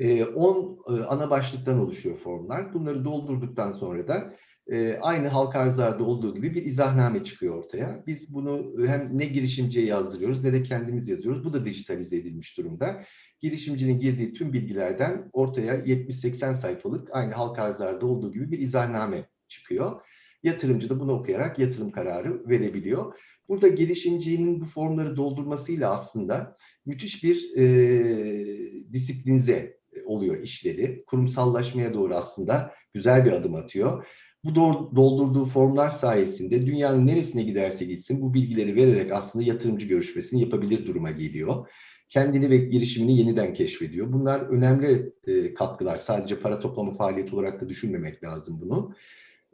10 e, ana başlıktan oluşuyor formlar. Bunları doldurduktan sonra da e, aynı halka arzlarda olduğu gibi bir izahname çıkıyor ortaya. Biz bunu hem ne girişimciye yazdırıyoruz ne de kendimiz yazıyoruz. Bu da dijitalize edilmiş durumda. Girişimcinin girdiği tüm bilgilerden ortaya 70-80 sayfalık aynı halka arzlarda olduğu gibi bir izahname çıkıyor. Yatırımcı da bunu okuyarak yatırım kararı verebiliyor. Burada girişimcinin bu formları doldurmasıyla aslında müthiş bir e, disiplinize oluyor işleri. Kurumsallaşmaya doğru aslında güzel bir adım atıyor. Bu doldurduğu formlar sayesinde dünyanın neresine giderse gitsin bu bilgileri vererek aslında yatırımcı görüşmesini yapabilir duruma geliyor. Kendini ve girişimini yeniden keşfediyor. Bunlar önemli e, katkılar. Sadece para toplama faaliyeti olarak da düşünmemek lazım bunu.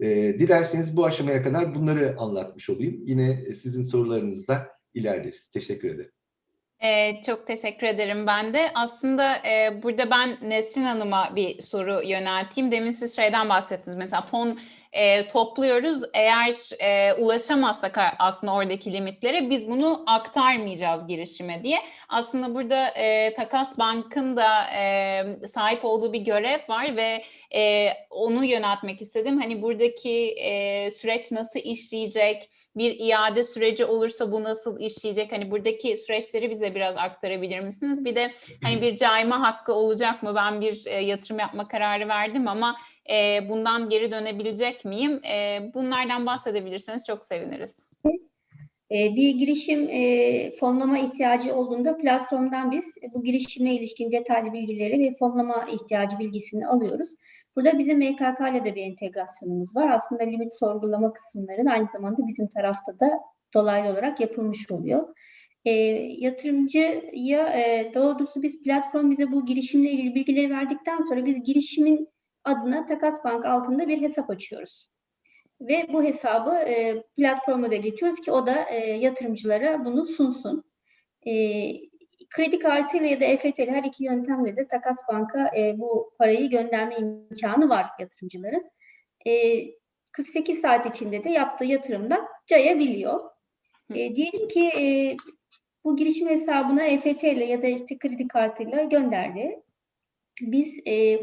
E, dilerseniz bu aşamaya kadar bunları anlatmış olayım. Yine sizin sorularınızda ilerleriz. Teşekkür ederim. Ee, çok teşekkür ederim ben de. Aslında e, burada ben Nesrin Hanım'a bir soru yönelteyim. Demin siz şeyden bahsettiniz. Mesela fon e, topluyoruz. Eğer e, ulaşamazsak aslında oradaki limitlere biz bunu aktarmayacağız girişime diye. Aslında burada e, Takas Bank'ın da e, sahip olduğu bir görev var ve e, onu yöneltmek istedim. Hani buradaki e, süreç nasıl işleyecek? Bir iade süreci olursa bu nasıl işleyecek? Hani buradaki süreçleri bize biraz aktarabilir misiniz? Bir de hani bir cayma hakkı olacak mı? Ben bir e, yatırım yapma kararı verdim ama e, bundan geri dönebilecek miyim? E, bunlardan bahsedebilirseniz çok seviniriz. Bir girişim fonlama ihtiyacı olduğunda platformdan biz bu girişime ilişkin detaylı bilgileri ve fonlama ihtiyacı bilgisini alıyoruz. Burada bizim MKK ile de bir entegrasyonumuz var. Aslında limit sorgulama kısımları aynı zamanda bizim tarafta da dolaylı olarak yapılmış oluyor. E, yatırımcıya e, doğrusu biz platform bize bu girişimle ilgili bilgileri verdikten sonra biz girişimin adına Takas Bank altında bir hesap açıyoruz. Ve bu hesabı e, platforma da iletiyoruz ki o da e, yatırımcılara bunu sunsun. E, kredi kartıyla ya da EFT ile her iki yöntemle de Takas Bank'a e, bu parayı gönderme imkanı var yatırımcıların. E, 48 saat içinde de yaptığı yatırımda cayabiliyor. E, diyelim ki e, bu girişim hesabına EFT ile ya da işte kredi kartıyla gönderdi. Biz e,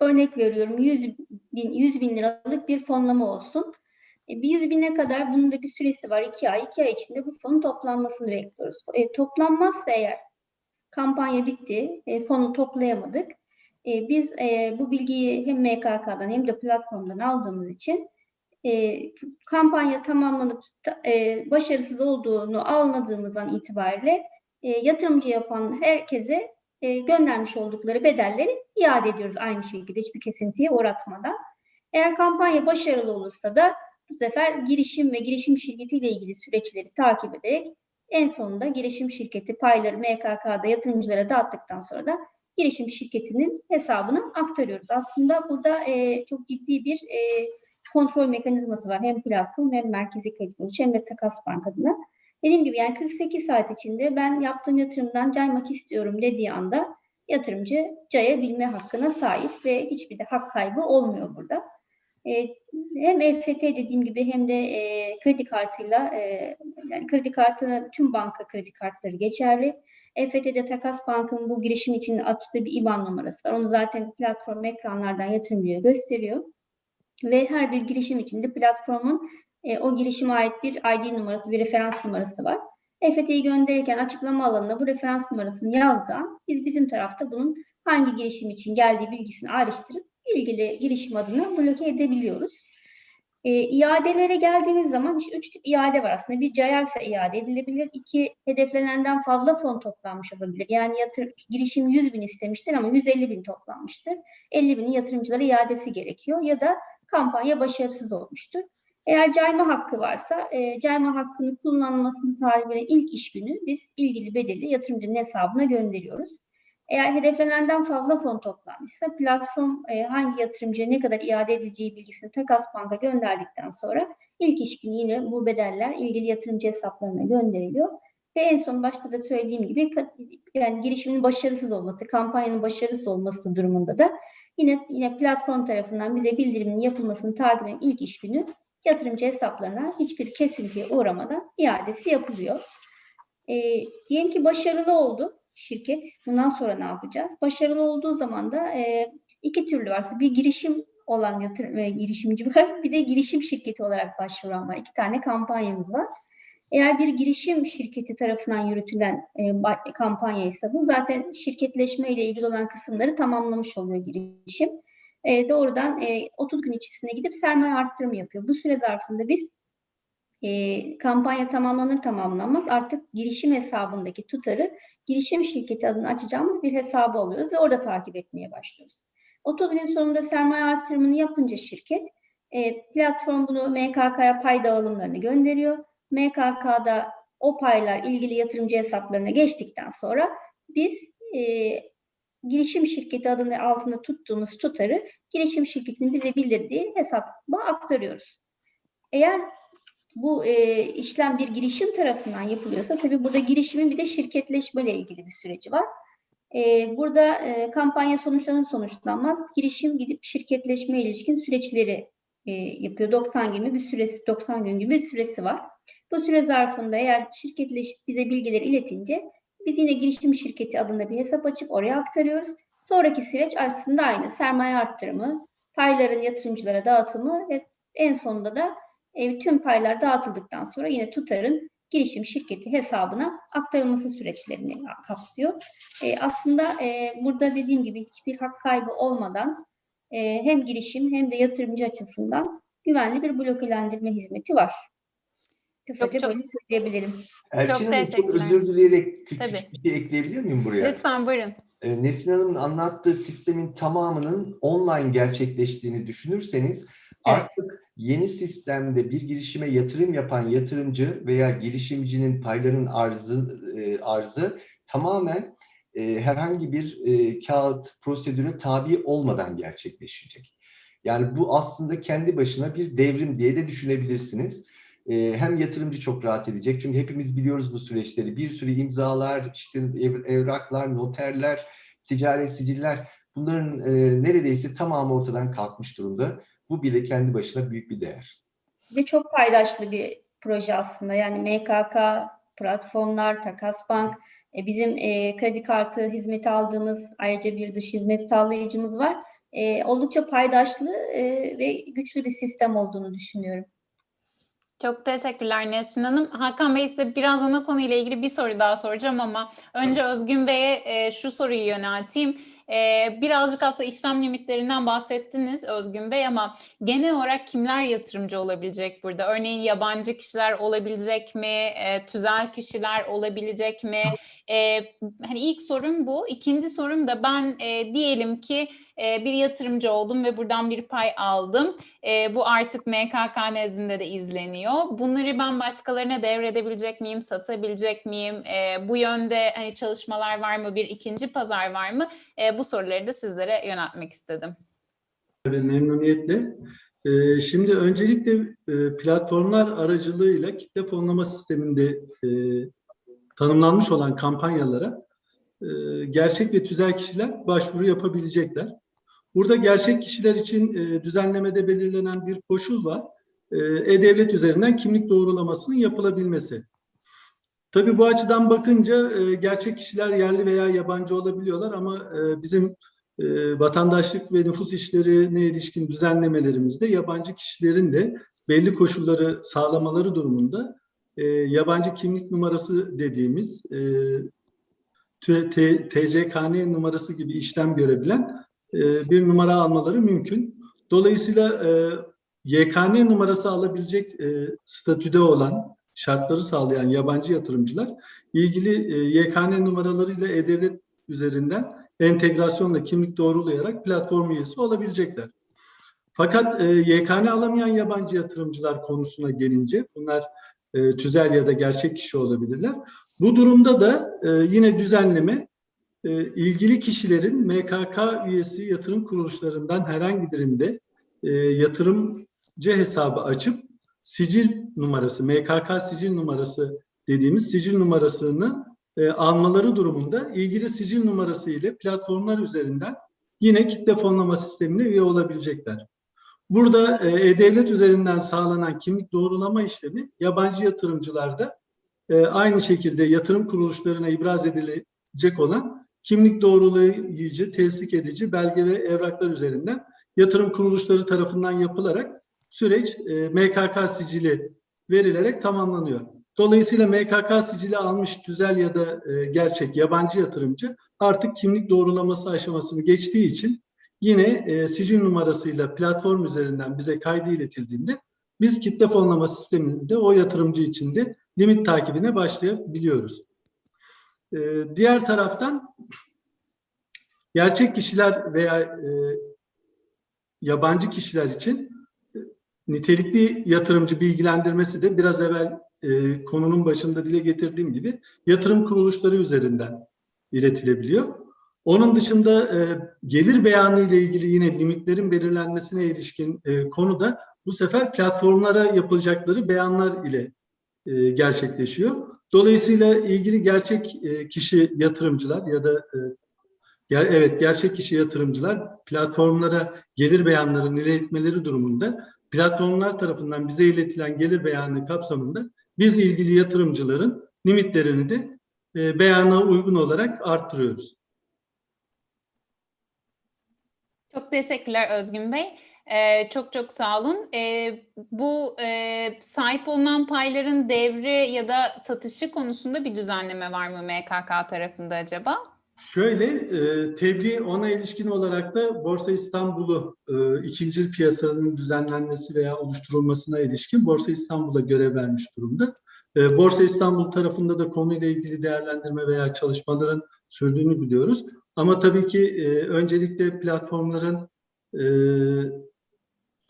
örnek veriyorum 100 bin, 100 bin liralık bir fonlama olsun. E, bir 100 bine kadar bunun da bir süresi var. 2 ay. 2 ay içinde bu fonun toplanmasını bekliyoruz. E, toplanmazsa eğer kampanya bitti, e, fonu toplayamadık. E, biz e, bu bilgiyi hem MKK'dan hem de platformdan aldığımız için e, kampanya tamamlanıp e, başarısız olduğunu anladığımızdan itibariyle e, yatırımcı yapan herkese e, göndermiş oldukları bedelleri iade ediyoruz aynı şekilde hiçbir kesintiye uğratmadan. Eğer kampanya başarılı olursa da bu sefer girişim ve girişim şirketi ile ilgili süreçleri takip ederek en sonunda girişim şirketi payları MKK'da yatırımcılara dağıttıktan sonra da girişim şirketinin hesabına aktarıyoruz. Aslında burada e, çok ciddi bir e, kontrol mekanizması var. Hem platform hem merkezi kredi hem de takas bank adına. Dediğim gibi yani 48 saat içinde ben yaptığım yatırımdan caymak istiyorum dediği anda yatırımcı cayabilme hakkına sahip ve hiçbir de hak kaybı olmuyor burada. E, hem EFT dediğim gibi hem de e, kredi kartıyla e, yani kredi kartına tüm banka kredi kartları geçerli. EFT'de Takas Bank'ın bu girişim için açtığı bir IBAN numarası var. Onu zaten platform ekranlardan yatırımcıya gösteriyor. Ve her bir girişim için de platformun e, o girişime ait bir ID numarası, bir referans numarası var. EFT'yi gönderirken açıklama alanına bu referans numarasını yazdan biz bizim tarafta bunun hangi girişim için geldiği bilgisini ayrıştırıp ilgili girişim adını bloke edebiliyoruz. E, iadelere geldiğimiz zaman işte üç tip iade var aslında. Bir cayarsa iade edilebilir. İki hedeflenenden fazla fon toplanmış olabilir. Yani yatır, girişim 100 bin istemiştir ama 150 bin toplanmıştır. 50 binin yatırımcılara iadesi gerekiyor. Ya da kampanya başarısız olmuştur. Eğer cayma hakkı varsa e, cayma hakkını kullanılmasını tarih ilk iş günü biz ilgili bedeli yatırımcının hesabına gönderiyoruz. Eğer hedeflenenden fazla fon toplanmışsa platform e, hangi yatırımcıya ne kadar iade edileceği bilgisini Takas Bank'a gönderdikten sonra ilk iş günü yine bu bedeller ilgili yatırımcı hesaplarına gönderiliyor. Ve en son başta da söylediğim gibi yani girişimin başarısız olması, kampanyanın başarısız olması durumunda da yine yine platform tarafından bize bildirimin yapılmasını takip eden ilk iş günü yatırımcı hesaplarına hiçbir kesintiye uğramadan iadesi yapılıyor. E, diyelim ki başarılı oldu şirket. Bundan sonra ne yapacağız? Başarılı olduğu zaman da e, iki türlü varsa bir girişim olan yatırım e, girişimci var, bir de girişim şirketi olarak başvuran var. İki tane kampanyamız var. Eğer bir girişim şirketi tarafından yürütülen e, kampanya ise bu zaten şirketleşme ile ilgili olan kısımları tamamlamış oluyor girişim. E, doğrudan e, 30 gün içerisinde gidip sermaye arttırımı yapıyor. Bu süre zarfında biz e, kampanya tamamlanır tamamlanmaz artık girişim hesabındaki tutarı girişim şirketi adını açacağımız bir hesabı alıyoruz ve orada takip etmeye başlıyoruz. 30 gün sonunda sermaye artırımını yapınca şirket e, platform bunu MKK'ya pay dağılımlarını gönderiyor. MKK'da o paylar ilgili yatırımcı hesaplarına geçtikten sonra biz e, girişim şirketi adını altında tuttuğumuz tutarı girişim şirketinin bize bildirdiği hesaba aktarıyoruz. Eğer bu e, işlem bir girişim tarafından yapılıyorsa tabii burada girişimin bir de şirketleşme ile ilgili bir süreci var. E, burada e, kampanya sonuçlanır sonuçlanmaz girişim gidip şirketleşme ilişkin süreçleri e, yapıyor. 90 gün gibi bir süresi, 90 gün gibi bir süresi var. Bu süre zarfında eğer şirketleşip bize bilgileri iletince biz yine girişim şirketi adında bir hesap açıp oraya aktarıyoruz. Sonraki süreç aslında aynı. Sermaye arttırımı, payların yatırımcılara dağıtımı ve en sonunda da e, tüm paylar dağıtıldıktan sonra yine tutarın girişim şirketi hesabına aktarılması süreçlerini kapsıyor. E, aslında e, burada dediğim gibi hiçbir hak kaybı olmadan hem girişim hem de yatırımcı açısından güvenli bir blokelendirme hizmeti var. Kısaca çok- böyle söyleyebilirim. Elçin Çok Hanım çok teşekkürler. özür dileyerek küçük Tabii. bir şey ekleyebilir miyim buraya? Lütfen buyurun. Ee, Nesin Hanım'ın anlattığı sistemin tamamının online gerçekleştiğini düşünürseniz artık yeni sistemde bir girişime yatırım yapan yatırımcı veya girişimcinin payların arzı e, arzı tamamen e, herhangi bir e, kağıt prosedüre tabi olmadan gerçekleşecek. Yani bu aslında kendi başına bir devrim diye de düşünebilirsiniz. E, hem yatırımcı çok rahat edecek çünkü hepimiz biliyoruz bu süreçleri. Bir sürü imzalar, işte ev- evraklar, noterler, ticaret siciller bunların e, neredeyse tamamı ortadan kalkmış durumda. Bu bile kendi başına büyük bir değer. De çok paydaşlı bir proje aslında. Yani MKK, platformlar, Takas Bank, e, bizim e, kredi kartı hizmeti aldığımız ayrıca bir dış hizmet sağlayıcımız var. E, oldukça paydaşlı e, ve güçlü bir sistem olduğunu düşünüyorum. Çok teşekkürler Nesrin Hanım. Hakan Bey size birazdan o konuyla ilgili bir soru daha soracağım ama önce Özgün Bey'e e, şu soruyu yönelteyim. E, birazcık aslında işlem limitlerinden bahsettiniz Özgün Bey ama genel olarak kimler yatırımcı olabilecek burada? Örneğin yabancı kişiler olabilecek mi? E, tüzel kişiler olabilecek mi? E, hani ilk sorum bu. İkinci sorum da ben e, diyelim ki e, bir yatırımcı oldum ve buradan bir pay aldım. E, bu artık MKK nezdinde de izleniyor. Bunları ben başkalarına devredebilecek miyim, satabilecek miyim? E, bu yönde hani çalışmalar var mı? Bir ikinci pazar var mı? Bu soruları da sizlere yöneltmek istedim. Tabii memnuniyetle. Ee, Şimdi öncelikle e, platformlar aracılığıyla kitle fonlama sisteminde e, tanımlanmış olan kampanyalara e, gerçek ve tüzel kişiler başvuru yapabilecekler. Burada gerçek kişiler için e, düzenlemede belirlenen bir koşul var. E, E-Devlet üzerinden kimlik doğrulamasının yapılabilmesi. Tabii bu açıdan bakınca e, gerçek kişiler yerli veya yabancı olabiliyorlar ama e, bizim e, vatandaşlık ve nüfus işlerine ilişkin düzenlemelerimizde yabancı kişilerin de belli koşulları sağlamaları durumunda e, yabancı kimlik numarası dediğimiz e, TCKN numarası gibi işlem görebilen e, bir numara almaları mümkün. Dolayısıyla e, YKN numarası alabilecek e, statüde olan, şartları sağlayan yabancı yatırımcılar ilgili e, YKN numaralarıyla E-Devlet üzerinden entegrasyonla kimlik doğrulayarak platform üyesi olabilecekler. Fakat e, YKN alamayan yabancı yatırımcılar konusuna gelince bunlar e, tüzel ya da gerçek kişi olabilirler. Bu durumda da yine düzenleme e, ilgili kişilerin MKK üyesi yatırım kuruluşlarından herhangi birinde e, yatırımcı hesabı açıp sicil numarası, MKK sicil numarası dediğimiz sicil numarasını e, almaları durumunda ilgili sicil numarası ile platformlar üzerinden yine kitle fonlama sistemine üye olabilecekler. Burada e, E-Devlet üzerinden sağlanan kimlik doğrulama işlemi yabancı yatırımcılarda e, aynı şekilde yatırım kuruluşlarına ibraz edilecek olan kimlik doğrulayıcı, teslik edici belge ve evraklar üzerinden yatırım kuruluşları tarafından yapılarak süreç e, MKK sicili verilerek tamamlanıyor. Dolayısıyla MKK sicili almış tüzel ya da e, gerçek yabancı yatırımcı artık kimlik doğrulaması aşamasını geçtiği için yine e, sicil numarasıyla platform üzerinden bize kaydı iletildiğinde biz kitle fonlama sisteminde o yatırımcı için de limit takibine başlayabiliyoruz. E, diğer taraftan gerçek kişiler veya e, yabancı kişiler için e, nitelikli yatırımcı bilgilendirmesi de biraz evvel e, konunun başında dile getirdiğim gibi yatırım kuruluşları üzerinden iletilebiliyor. Onun dışında e, gelir beyanı ile ilgili yine limitlerin belirlenmesine ilişkin e, konuda bu sefer platformlara yapılacakları beyanlar ile e, gerçekleşiyor. Dolayısıyla ilgili gerçek e, kişi yatırımcılar ya da e, evet gerçek kişi yatırımcılar platformlara gelir beyanlarını iletmeleri durumunda platformlar tarafından bize iletilen gelir beyanı kapsamında biz ilgili yatırımcıların limitlerini de e, beyana uygun olarak arttırıyoruz. Çok teşekkürler Özgün Bey. Ee, çok çok sağ olun. Ee, bu e, sahip olunan payların devri ya da satışı konusunda bir düzenleme var mı MKK tarafında acaba? Şöyle, e, tebliğ ona ilişkin olarak da Borsa İstanbul'u e, ikinci piyasanın düzenlenmesi veya oluşturulmasına ilişkin Borsa İstanbul'a görev vermiş durumda. E, Borsa İstanbul tarafında da konuyla ilgili değerlendirme veya çalışmaların sürdüğünü biliyoruz. Ama tabii ki e, öncelikle platformların e,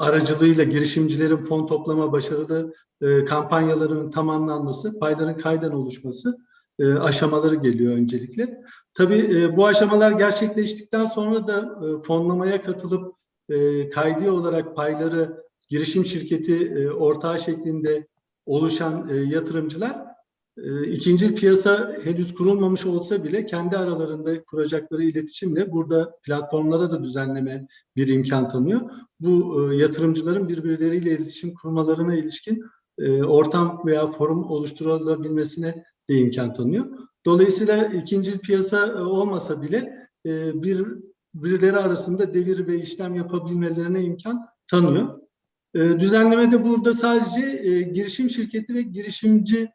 aracılığıyla girişimcilerin fon toplama başarılı e, kampanyalarının tamamlanması, payların kayden oluşması e, aşamaları geliyor öncelikle. Tabii e, bu aşamalar gerçekleştikten sonra da e, fonlamaya katılıp e, kaydi olarak payları girişim şirketi e, ortağı şeklinde oluşan e, yatırımcılar ikinci piyasa henüz kurulmamış olsa bile kendi aralarında kuracakları iletişimle burada platformlara da düzenleme bir imkan tanıyor. Bu e, yatırımcıların birbirleriyle iletişim kurmalarına ilişkin e, ortam veya forum oluşturulabilmesine de imkan tanıyor. Dolayısıyla ikinci piyasa e, olmasa bile bir birileri arasında devir ve işlem yapabilmelerine imkan tanıyor. E, düzenlemede burada sadece girişim şirketi ve girişimciye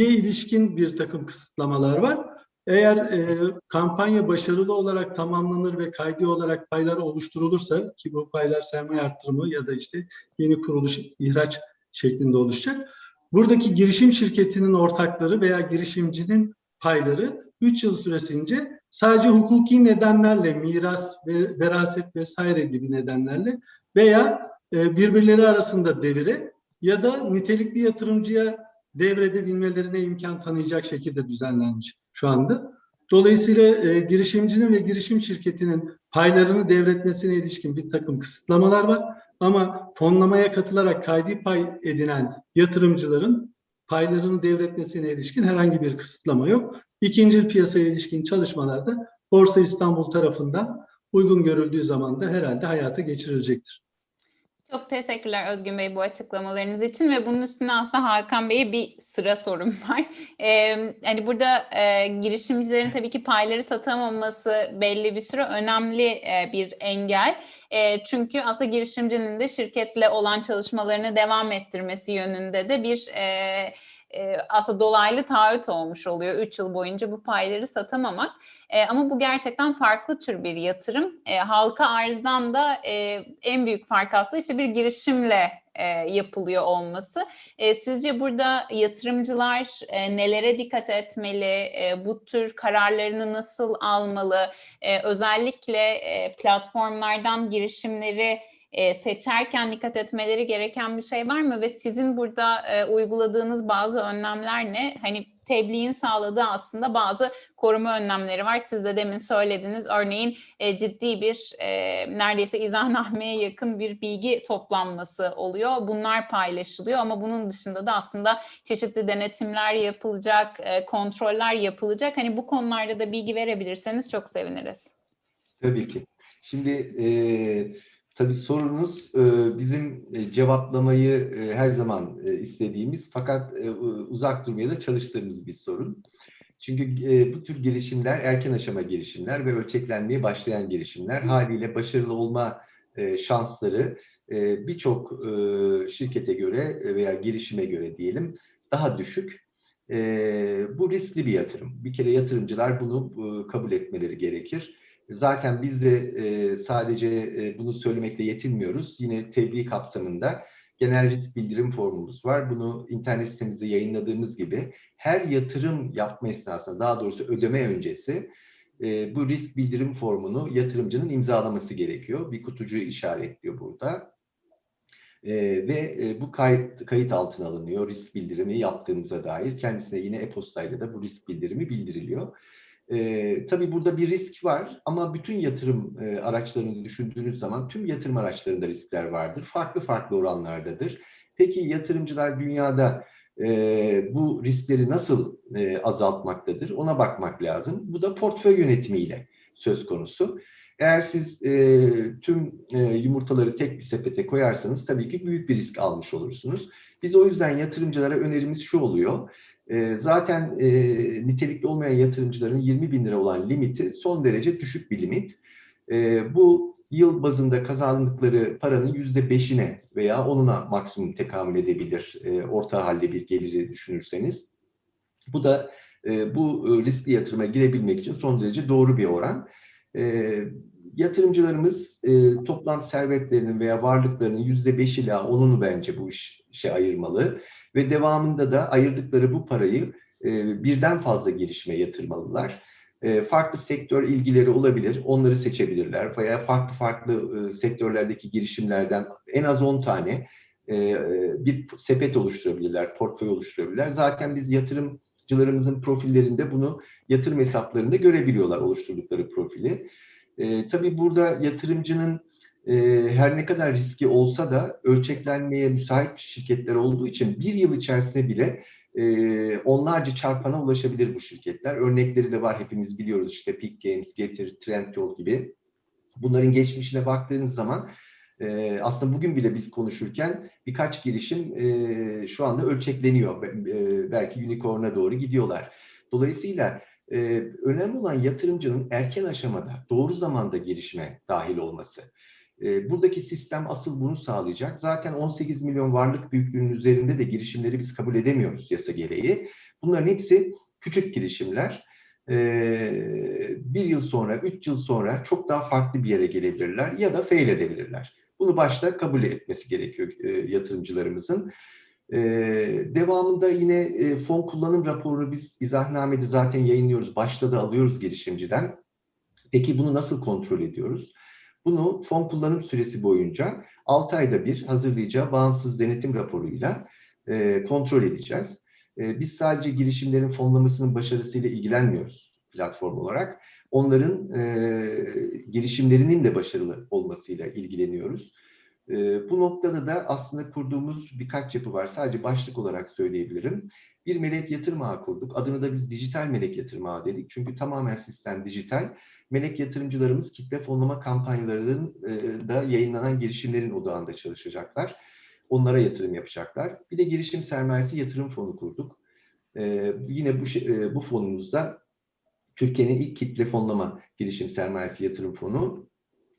ilişkin bir takım kısıtlamalar var. Eğer e, kampanya başarılı olarak tamamlanır ve kaydi olarak paylar oluşturulursa ki bu paylar sermaye arttırımı ya da işte yeni kuruluş ihraç şeklinde oluşacak. Buradaki girişim şirketinin ortakları veya girişimcinin payları 3 yıl süresince sadece hukuki nedenlerle miras ve veraset vesaire gibi nedenlerle veya e, birbirleri arasında devire ya da nitelikli yatırımcıya devredebilmelerine imkan tanıyacak şekilde düzenlenmiş şu anda. Dolayısıyla e, girişimcinin ve girişim şirketinin paylarını devretmesine ilişkin bir takım kısıtlamalar var. Ama fonlamaya katılarak kaydi pay edinen yatırımcıların paylarını devretmesine ilişkin herhangi bir kısıtlama yok. İkinci piyasaya ilişkin çalışmalarda Borsa İstanbul tarafından uygun görüldüğü zaman da herhalde hayata geçirilecektir. Çok teşekkürler Özgün Bey bu açıklamalarınız için ve bunun üstüne aslında Hakan Bey'e bir sıra sorum var. Ee, hani burada e, girişimcilerin tabii ki payları satamaması belli bir süre önemli e, bir engel. E, çünkü aslında girişimcinin de şirketle olan çalışmalarını devam ettirmesi yönünde de bir e, e, aslında dolaylı taahhüt olmuş oluyor 3 yıl boyunca bu payları satamamak. E, ama bu gerçekten farklı tür bir yatırım. E, halka arzdan da e, en büyük fark aslında işte bir girişimle e, yapılıyor olması. E, sizce burada yatırımcılar e, nelere dikkat etmeli? E, bu tür kararlarını nasıl almalı? E, özellikle e, platformlardan girişimleri e, seçerken dikkat etmeleri gereken bir şey var mı? Ve sizin burada e, uyguladığınız bazı önlemler ne? Hani tebliğin sağladığı aslında bazı koruma önlemleri var. Siz de demin söylediniz. Örneğin e, ciddi bir e, neredeyse izahnameye yakın bir bilgi toplanması oluyor. Bunlar paylaşılıyor ama bunun dışında da aslında çeşitli denetimler yapılacak, e, kontroller yapılacak. Hani bu konularda da bilgi verebilirseniz çok seviniriz. Tabii ki. Şimdi e, tabii sorunuz e, bizim e, cevaplamayı e, her zaman istediğimiz fakat uzak durmaya da çalıştığımız bir sorun. Çünkü bu tür girişimler erken aşama girişimler ve ölçeklenmeye başlayan girişimler haliyle başarılı olma şansları birçok şirkete göre veya girişime göre diyelim daha düşük. Bu riskli bir yatırım. Bir kere yatırımcılar bunu kabul etmeleri gerekir. Zaten biz de e, sadece e, bunu söylemekle yetinmiyoruz. Yine tebliğ kapsamında genel risk bildirim formumuz var. Bunu internet sitemizde yayınladığımız gibi her yatırım yapma esnasında, daha doğrusu ödeme öncesi e, bu risk bildirim formunu yatırımcının imzalaması gerekiyor. Bir kutucuğu işaretliyor burada. E, ve e, bu kayıt, kayıt altına alınıyor risk bildirimi yaptığımıza dair. Kendisine yine e-postayla da bu risk bildirimi bildiriliyor. E, tabii burada bir risk var ama bütün yatırım e, araçlarını düşündüğünüz zaman tüm yatırım araçlarında riskler vardır. Farklı farklı oranlardadır. Peki yatırımcılar dünyada e, bu riskleri nasıl e, azaltmaktadır? Ona bakmak lazım. Bu da portföy yönetimiyle söz konusu. Eğer siz e, tüm e, yumurtaları tek bir sepete koyarsanız tabii ki büyük bir risk almış olursunuz. Biz o yüzden yatırımcılara önerimiz şu oluyor. E, zaten e, nitelikli olmayan yatırımcıların 20 bin lira olan limiti son derece düşük bir limit. E, bu yıl bazında kazandıkları paranın yüzde beşine veya onuna maksimum tekamül edebilir e, orta halde bir geliri düşünürseniz. Bu da e, bu riskli yatırıma girebilmek için son derece doğru bir oran. E, yatırımcılarımız e, toplam servetlerinin veya varlıklarının yüzde beş ila onunu bence bu işe ayırmalı ve devamında da ayırdıkları bu parayı e, birden fazla girişime yatırmalılar. E, farklı sektör ilgileri olabilir, onları seçebilirler veya farklı farklı e, sektörlerdeki girişimlerden en az 10 tane e, bir sepet oluşturabilirler, portföy oluşturabilirler. Zaten biz yatırımcılarımızın profillerinde bunu yatırım hesaplarında görebiliyorlar oluşturdukları profili. E, tabii burada yatırımcının e, her ne kadar riski olsa da ölçeklenmeye müsait şirketler olduğu için bir yıl içerisinde bile e, onlarca çarpana ulaşabilir bu şirketler. Örnekleri de var hepimiz biliyoruz işte Peak Games, Getir, Trendyol gibi. Bunların geçmişine baktığınız zaman e, aslında bugün bile biz konuşurken birkaç girişim e, şu anda ölçekleniyor. E, belki unicorn'a doğru gidiyorlar. Dolayısıyla e, önemli olan yatırımcının erken aşamada doğru zamanda girişime dahil olması. E, buradaki sistem asıl bunu sağlayacak. Zaten 18 milyon varlık büyüklüğünün üzerinde de girişimleri biz kabul edemiyoruz yasa gereği. Bunların hepsi küçük girişimler. E, bir yıl sonra, üç yıl sonra çok daha farklı bir yere gelebilirler ya da fail edebilirler. Bunu başta kabul etmesi gerekiyor e, yatırımcılarımızın. Ee, devamında yine e, fon kullanım raporunu biz izahnamede zaten yayınlıyoruz. Başta da alıyoruz girişimciden. Peki bunu nasıl kontrol ediyoruz? Bunu fon kullanım süresi boyunca 6 ayda bir hazırlayacağı bağımsız denetim raporuyla e, kontrol edeceğiz. E, biz sadece girişimlerin fonlamasının başarısıyla ilgilenmiyoruz platform olarak. Onların e, girişimlerinin de başarılı olmasıyla ilgileniyoruz. E, bu noktada da aslında kurduğumuz birkaç yapı var. Sadece başlık olarak söyleyebilirim. Bir melek yatırım kurduk. Adını da biz dijital melek yatırım dedik. Çünkü tamamen sistem dijital. Melek yatırımcılarımız kitle fonlama kampanyalarının e, da yayınlanan girişimlerin odağında çalışacaklar. Onlara yatırım yapacaklar. Bir de girişim sermayesi yatırım fonu kurduk. E, yine bu, e, bu fonumuzda Türkiye'nin ilk kitle fonlama girişim sermayesi yatırım fonu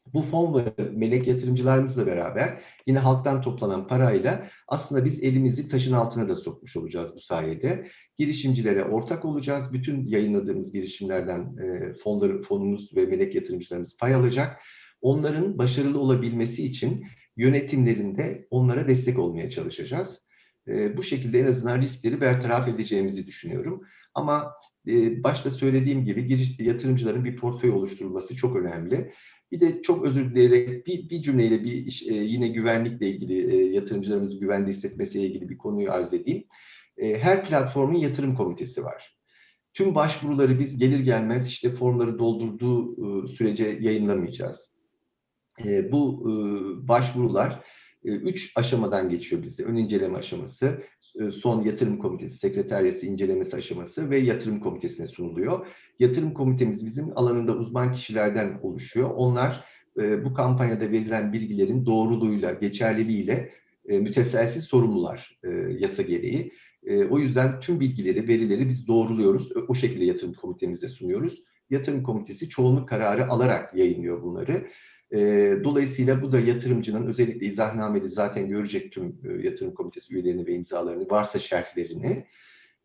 bu fon melek yatırımcılarımızla beraber yine halktan toplanan parayla aslında biz elimizi taşın altına da sokmuş olacağız bu sayede. Girişimcilere ortak olacağız. Bütün yayınladığımız girişimlerden e, fonları, fonumuz ve melek yatırımcılarımız pay alacak. Onların başarılı olabilmesi için yönetimlerinde onlara destek olmaya çalışacağız. E, bu şekilde en azından riskleri bertaraf edeceğimizi düşünüyorum. Ama e, başta söylediğim gibi giriş, yatırımcıların bir portföy oluşturulması çok önemli Bir de çok özür dileyerek bir, bir cümleyle bir iş- e, yine güvenlikle ilgili e, yatırımcılarımızı güvende hissetmesiyle ilgili bir konuyu arz edeyim. E, her platformun yatırım komitesi var. Tüm başvuruları biz gelir gelmez işte formları doldurduğu e, sürece yayınlamayacağız. E, bu e, başvurular üç aşamadan geçiyor bizde. Ön inceleme aşaması, e, son yatırım komitesi, sekreteriyası incelemesi aşaması ve yatırım komitesine sunuluyor. Yatırım komitemiz bizim alanında uzman kişilerden oluşuyor. Onlar e, bu kampanyada verilen bilgilerin doğruluğuyla, geçerliliğiyle e, müteselsiz sorumlular yasa gereği. O yüzden tüm bilgileri, verileri biz doğruluyoruz. O şekilde yatırım komitemize sunuyoruz. Yatırım komitesi çoğunluk kararı alarak yayınlıyor bunları. E, dolayısıyla bu da yatırımcının özellikle izahnamede zaten görecek tüm e, yatırım komitesi üyelerini ve imzalarını, varsa şerhlerini.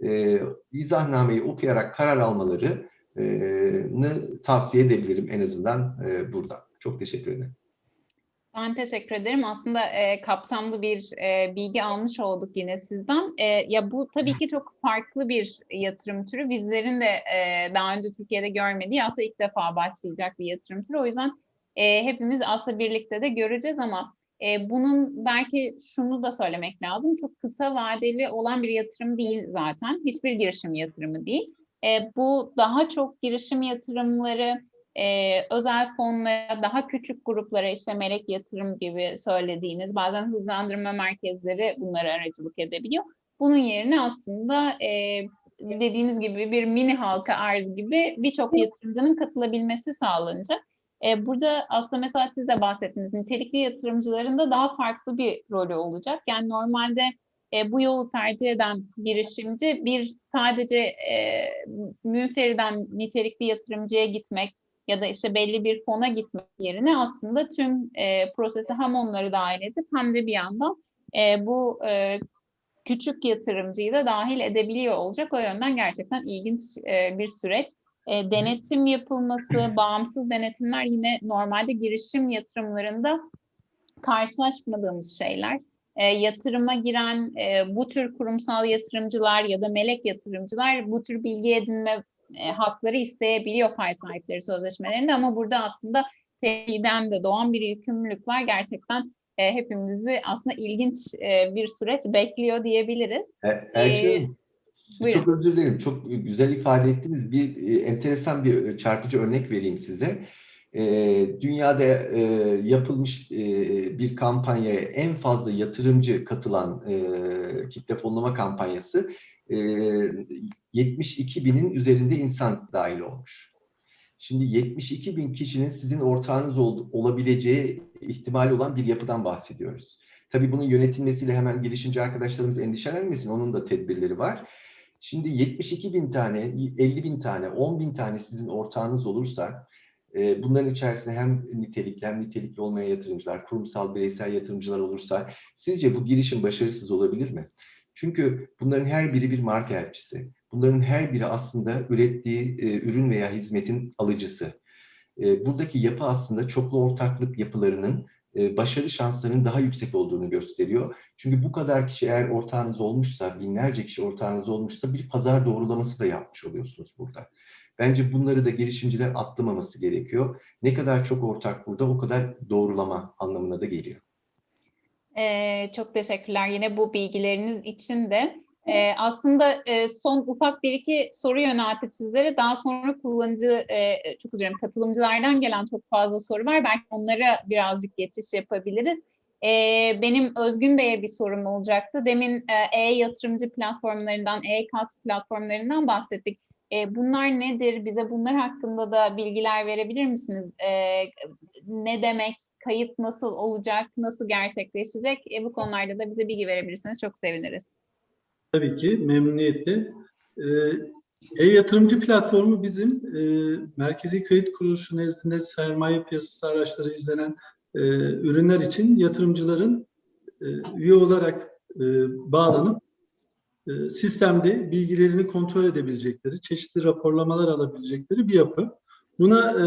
E, izahnnameyi okuyarak karar almaları e, tavsiye edebilirim en azından e, burada. Çok teşekkür ederim. Ben teşekkür ederim. Aslında e, kapsamlı bir e, bilgi almış olduk yine sizden. E, ya bu tabii ki çok farklı bir yatırım türü. Bizlerin de e, daha önce Türkiye'de görmediği aslında ilk defa başlayacak bir yatırım türü. O yüzden e, hepimiz aslında birlikte de göreceğiz ama e, bunun belki şunu da söylemek lazım. Çok kısa vadeli olan bir yatırım değil zaten. Hiçbir girişim yatırımı değil. E, bu daha çok girişim yatırımları e, özel fonlara, daha küçük gruplara işte melek yatırım gibi söylediğiniz bazen hızlandırma merkezleri bunlara aracılık edebiliyor. Bunun yerine aslında e, dediğiniz gibi bir mini halka arz gibi birçok yatırımcının katılabilmesi sağlanacak. E, burada aslında mesela siz de bahsettiniz nitelikli yatırımcıların da daha farklı bir rolü olacak. Yani normalde e, bu yolu tercih eden girişimci bir sadece e, münferiden nitelikli yatırımcıya gitmek ya da işte belli bir fona gitmek yerine aslında tüm e, prosese hem onları dahil edip hem de bir yandan e, bu e, küçük yatırımcıyı da dahil edebiliyor olacak. O yönden gerçekten ilginç e, bir süreç. E, denetim yapılması, bağımsız denetimler yine normalde girişim yatırımlarında karşılaşmadığımız şeyler. E, yatırıma giren e, bu tür kurumsal yatırımcılar ya da melek yatırımcılar bu tür bilgi edinme e, hakları isteyebiliyor pay sahipleri sözleşmelerinde ama burada aslında TEİ'den de doğan bir yükümlülük var. Gerçekten e, hepimizi aslında ilginç e, bir süreç bekliyor diyebiliriz. Erkin Hanım, buyurun. çok özür dilerim. Çok güzel ifade ettiniz. Bir e, enteresan bir e, çarpıcı örnek vereyim size. E, dünyada e, yapılmış e, bir kampanyaya en fazla yatırımcı katılan e, kitle fonlama kampanyası e, 72 binin üzerinde insan dahil olmuş. Şimdi 72 bin kişinin sizin ortağınız ol- olabileceği ihtimali olan bir yapıdan bahsediyoruz. Tabii bunun yönetilmesiyle hemen girişimci arkadaşlarımız endişelenmesin. Onun da tedbirleri var. Şimdi 72 bin tane, 50 bin tane, 10 bin tane sizin ortağınız olursa e, bunların içerisinde hem nitelikli hem nitelikli olmayan yatırımcılar, kurumsal bireysel yatırımcılar olursa sizce bu girişim başarısız olabilir mi? Çünkü bunların her biri bir marka elçisi. Bunların her biri aslında ürettiği e, ürün veya hizmetin alıcısı. E, buradaki yapı aslında çoklu ortaklık yapılarının başarı şanslarının daha yüksek olduğunu gösteriyor. Çünkü bu kadar kişi eğer ortağınız olmuşsa, binlerce kişi ortağınız olmuşsa bir pazar doğrulaması da yapmış oluyorsunuz burada. Bence bunları da girişimciler atlamaması gerekiyor. Ne kadar çok ortak burada o kadar doğrulama anlamına da geliyor. Ee, çok teşekkürler yine bu bilgileriniz için de. Ee, aslında e, son ufak bir iki soru yöneltip sizlere daha sonra kullanıcı, e, çok dilerim katılımcılardan gelen çok fazla soru var. Belki onlara birazcık geçiş yapabiliriz. Ee, benim Özgün Bey'e bir sorum olacaktı. Demin e, e-yatırımcı platformlarından, e-kas platformlarından bahsettik. E, bunlar nedir? Bize bunlar hakkında da bilgiler verebilir misiniz? E, ne demek? Kayıt nasıl olacak? Nasıl gerçekleşecek? E, bu konularda da bize bilgi verebilirseniz çok seviniriz. Tabii ki memnuniyetle. Ee, E-yatırımcı platformu bizim e, Merkezi Kayıt Kuruluşu nezdinde sermaye piyasası araçları izlenen e, ürünler için yatırımcıların e, üye olarak e, bağlanıp e, sistemde bilgilerini kontrol edebilecekleri, çeşitli raporlamalar alabilecekleri bir yapı. Buna e,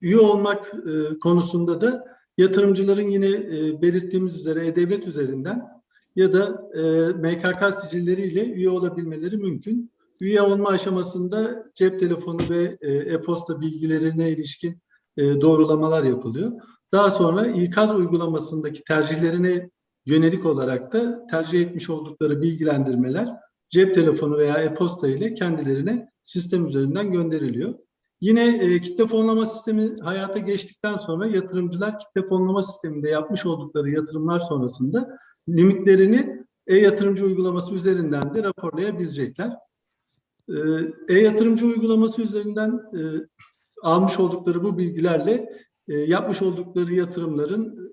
üye olmak e, konusunda da yatırımcıların yine e, belirttiğimiz üzere E-Devlet üzerinden ya da e, MKK sicilleriyle üye olabilmeleri mümkün. Üye olma aşamasında cep telefonu ve e, e-posta bilgilerine ilişkin e, doğrulamalar yapılıyor. Daha sonra ikaz uygulamasındaki tercihlerine yönelik olarak da tercih etmiş oldukları bilgilendirmeler cep telefonu veya e-posta ile kendilerine sistem üzerinden gönderiliyor. Yine e, kitle fonlama sistemi hayata geçtikten sonra yatırımcılar kitle fonlama sisteminde yapmış oldukları yatırımlar sonrasında limitlerini e-yatırımcı uygulaması üzerinden de raporlayabilecekler. E, E-yatırımcı uygulaması üzerinden e, almış oldukları bu bilgilerle e, yapmış oldukları yatırımların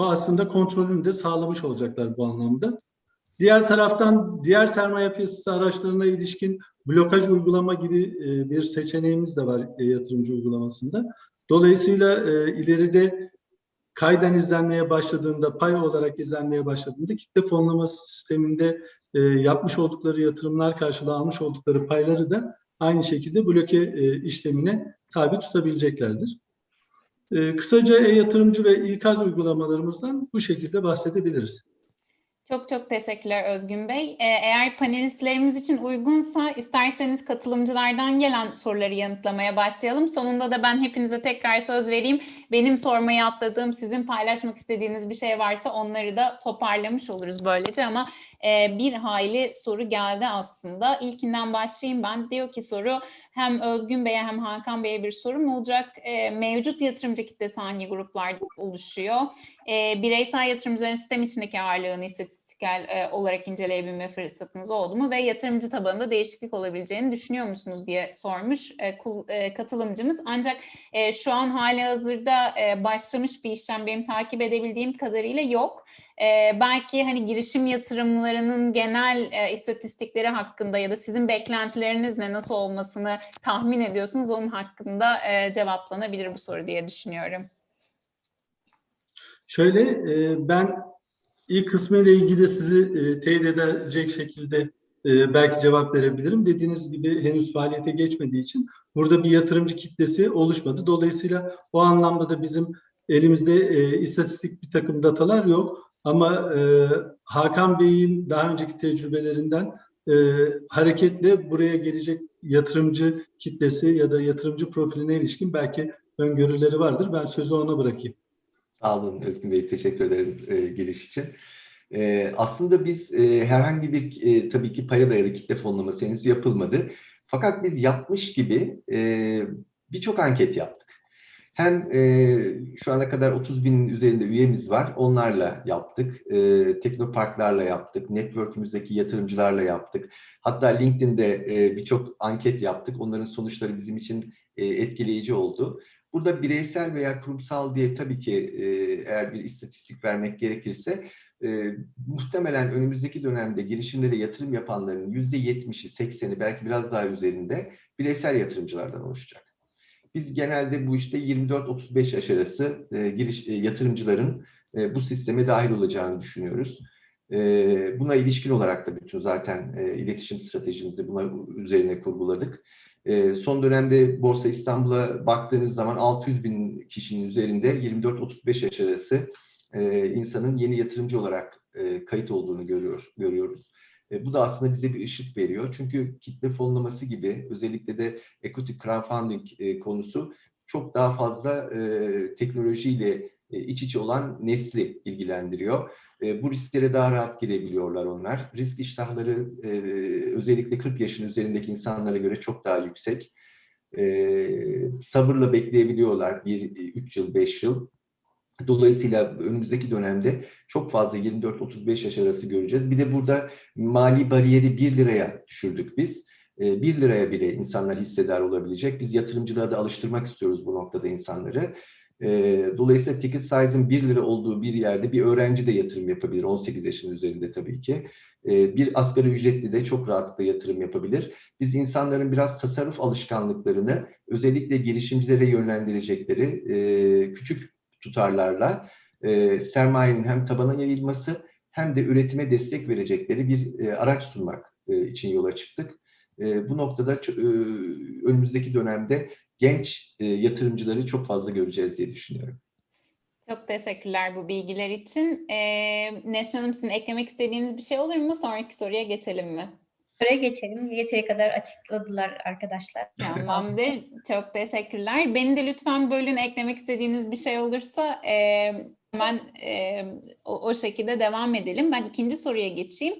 e, aslında kontrolünü de sağlamış olacaklar bu anlamda. Diğer taraftan diğer sermaye piyasası araçlarına ilişkin blokaj uygulama gibi e, bir seçeneğimiz de var e, yatırımcı uygulamasında. Dolayısıyla e, ileride kayden izlenmeye başladığında, pay olarak izlenmeye başladığında kitle fonlaması sisteminde e, yapmış oldukları yatırımlar karşılığı almış oldukları payları da aynı şekilde bloke e, işlemine tabi tutabileceklerdir. E, kısaca e-yatırımcı ve ikaz uygulamalarımızdan bu şekilde bahsedebiliriz. Çok çok teşekkürler Özgün Bey. Ee, Eğer panelistlerimiz için uygunsa isterseniz katılımcılardan gelen soruları yanıtlamaya başlayalım. Sonunda da ben hepinize tekrar söz vereyim. Benim sormayı atladığım, sizin paylaşmak istediğiniz bir şey varsa onları da toparlamış oluruz böylece ama e, bir hayli soru geldi aslında. İlkinden başlayayım ben. Diyor ki soru hem Özgün Bey'e hem Hakan Bey'e bir sorum olacak. E, mevcut yatırımcı kitlesi hangi gruplarda oluşuyor? E, bireysel yatırımcıların sistem içindeki ağırlığını istatistiksel e, olarak inceleyebilme fırsatınız oldu mu ve yatırımcı tabanında değişiklik olabileceğini düşünüyor musunuz diye sormuş e, kul- e, katılımcımız. Ancak e, şu an hali hazırda e, başlamış bir işlem benim takip edebildiğim kadarıyla yok. E, belki hani girişim yatırımlarının genel e, istatistikleri hakkında ya da sizin beklentileriniz ne nasıl olmasını tahmin ediyorsunuz onun hakkında e, cevaplanabilir bu soru diye düşünüyorum. Şöyle e, ben ilk kısmı ile ilgili sizi e, teyit edecek şekilde e, belki cevap verebilirim. Dediğiniz gibi henüz faaliyete geçmediği için burada bir yatırımcı kitlesi oluşmadı. Dolayısıyla o anlamda da bizim elimizde e, istatistik bir takım datalar yok. Ama e, Hakan Bey'in daha önceki tecrübelerinden e, hareketle buraya gelecek yatırımcı kitlesi ya da yatırımcı profiline ilişkin belki öngörüleri vardır. Ben sözü ona bırakayım. Sağ olun Özgün Bey, teşekkür ederim e, giriş için. E, aslında biz e, herhangi bir e, tabii ki paya dayalı kitle fonlaması henüz yapılmadı. Fakat biz yapmış gibi e, birçok anket yaptık. Hem e, şu ana kadar 30 binin üzerinde üyemiz var, onlarla yaptık. E, teknoparklarla yaptık, network'ümüzdeki yatırımcılarla yaptık. Hatta LinkedIn'de e, birçok anket yaptık. Onların sonuçları bizim için e, etkileyici oldu. Burada bireysel veya kurumsal diye tabii ki e, eğer bir istatistik vermek gerekirse e, muhtemelen önümüzdeki dönemde girişimlere yatırım yapanların %70'i, 80'i belki biraz daha üzerinde bireysel yatırımcılardan oluşacak. Biz genelde bu işte 24-35 yaş arası e, giriş, e, yatırımcıların e, bu sisteme dahil olacağını düşünüyoruz. E, buna ilişkin olarak da bütün zaten e, iletişim stratejimizi buna üzerine kurguladık. E, son dönemde Borsa İstanbul'a baktığınız zaman 600 bin kişinin üzerinde 24-35 yaş arası e, insanın yeni yatırımcı olarak e, kayıt olduğunu görüyor, görüyoruz. E, bu da aslında bize bir ışık veriyor. Çünkü kitle fonlaması gibi özellikle de equity crowdfunding konusu çok daha fazla teknolojiyle iç içe olan nesli ilgilendiriyor. E, bu risklere daha rahat girebiliyorlar onlar. Risk iştahları e, özellikle 40 yaşın üzerindeki insanlara göre çok daha yüksek. E, sabırla bekleyebiliyorlar 1-3 yıl, 5 yıl. Dolayısıyla önümüzdeki dönemde çok fazla 24-35 yaş arası göreceğiz. Bir de burada mali bariyeri 1 liraya düşürdük biz. 1 liraya bile insanlar hissedar olabilecek. Biz yatırımcılığa da alıştırmak istiyoruz bu noktada insanları. Dolayısıyla ticket size'ın 1 lira olduğu bir yerde bir öğrenci de yatırım yapabilir. 18 yaşın üzerinde tabii ki. Bir asgari ücretli de çok rahatlıkla yatırım yapabilir. Biz insanların biraz tasarruf alışkanlıklarını özellikle girişimcilere yönlendirecekleri küçük tutarlarla sermayenin hem tabana yayılması hem de üretime destek verecekleri bir araç sunmak için yola çıktık. Bu noktada önümüzdeki dönemde genç e, yatırımcıları çok fazla göreceğiz diye düşünüyorum. Çok teşekkürler bu bilgiler için. Ee, Nesrin Hanım sizin eklemek istediğiniz bir şey olur mu? Sonraki soruya geçelim mi? Soruya geçelim. Yeteri kadar açıkladılar arkadaşlar. Tamamdır. Çok teşekkürler. Beni de lütfen bölün eklemek istediğiniz bir şey olursa e, hemen e, o, o şekilde devam edelim. Ben ikinci soruya geçeyim.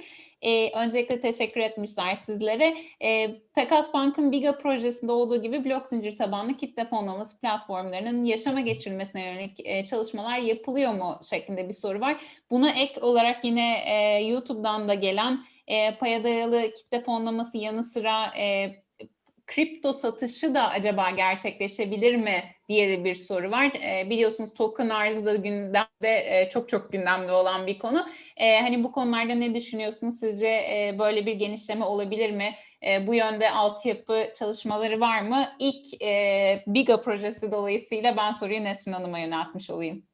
E, öncelikle teşekkür etmişler sizlere. E, Takas Bank'ın Biga projesinde olduğu gibi blok zincir tabanlı kitle fonlaması platformlarının yaşama geçirilmesine yönelik e, çalışmalar yapılıyor mu şeklinde bir soru var. Buna ek olarak yine e, YouTube'dan da gelen e, paya dayalı kitle fonlaması yanı sıra e, kripto satışı da acaba gerçekleşebilir mi diye bir soru var. E, biliyorsunuz token arzı da gündemde e, çok çok gündemde olan bir konu. E, hani bu konularda ne düşünüyorsunuz? Sizce e, böyle bir genişleme olabilir mi? E, bu yönde altyapı çalışmaları var mı? İlk e, Biga projesi dolayısıyla ben soruyu Nesrin Hanım'a yöneltmiş olayım.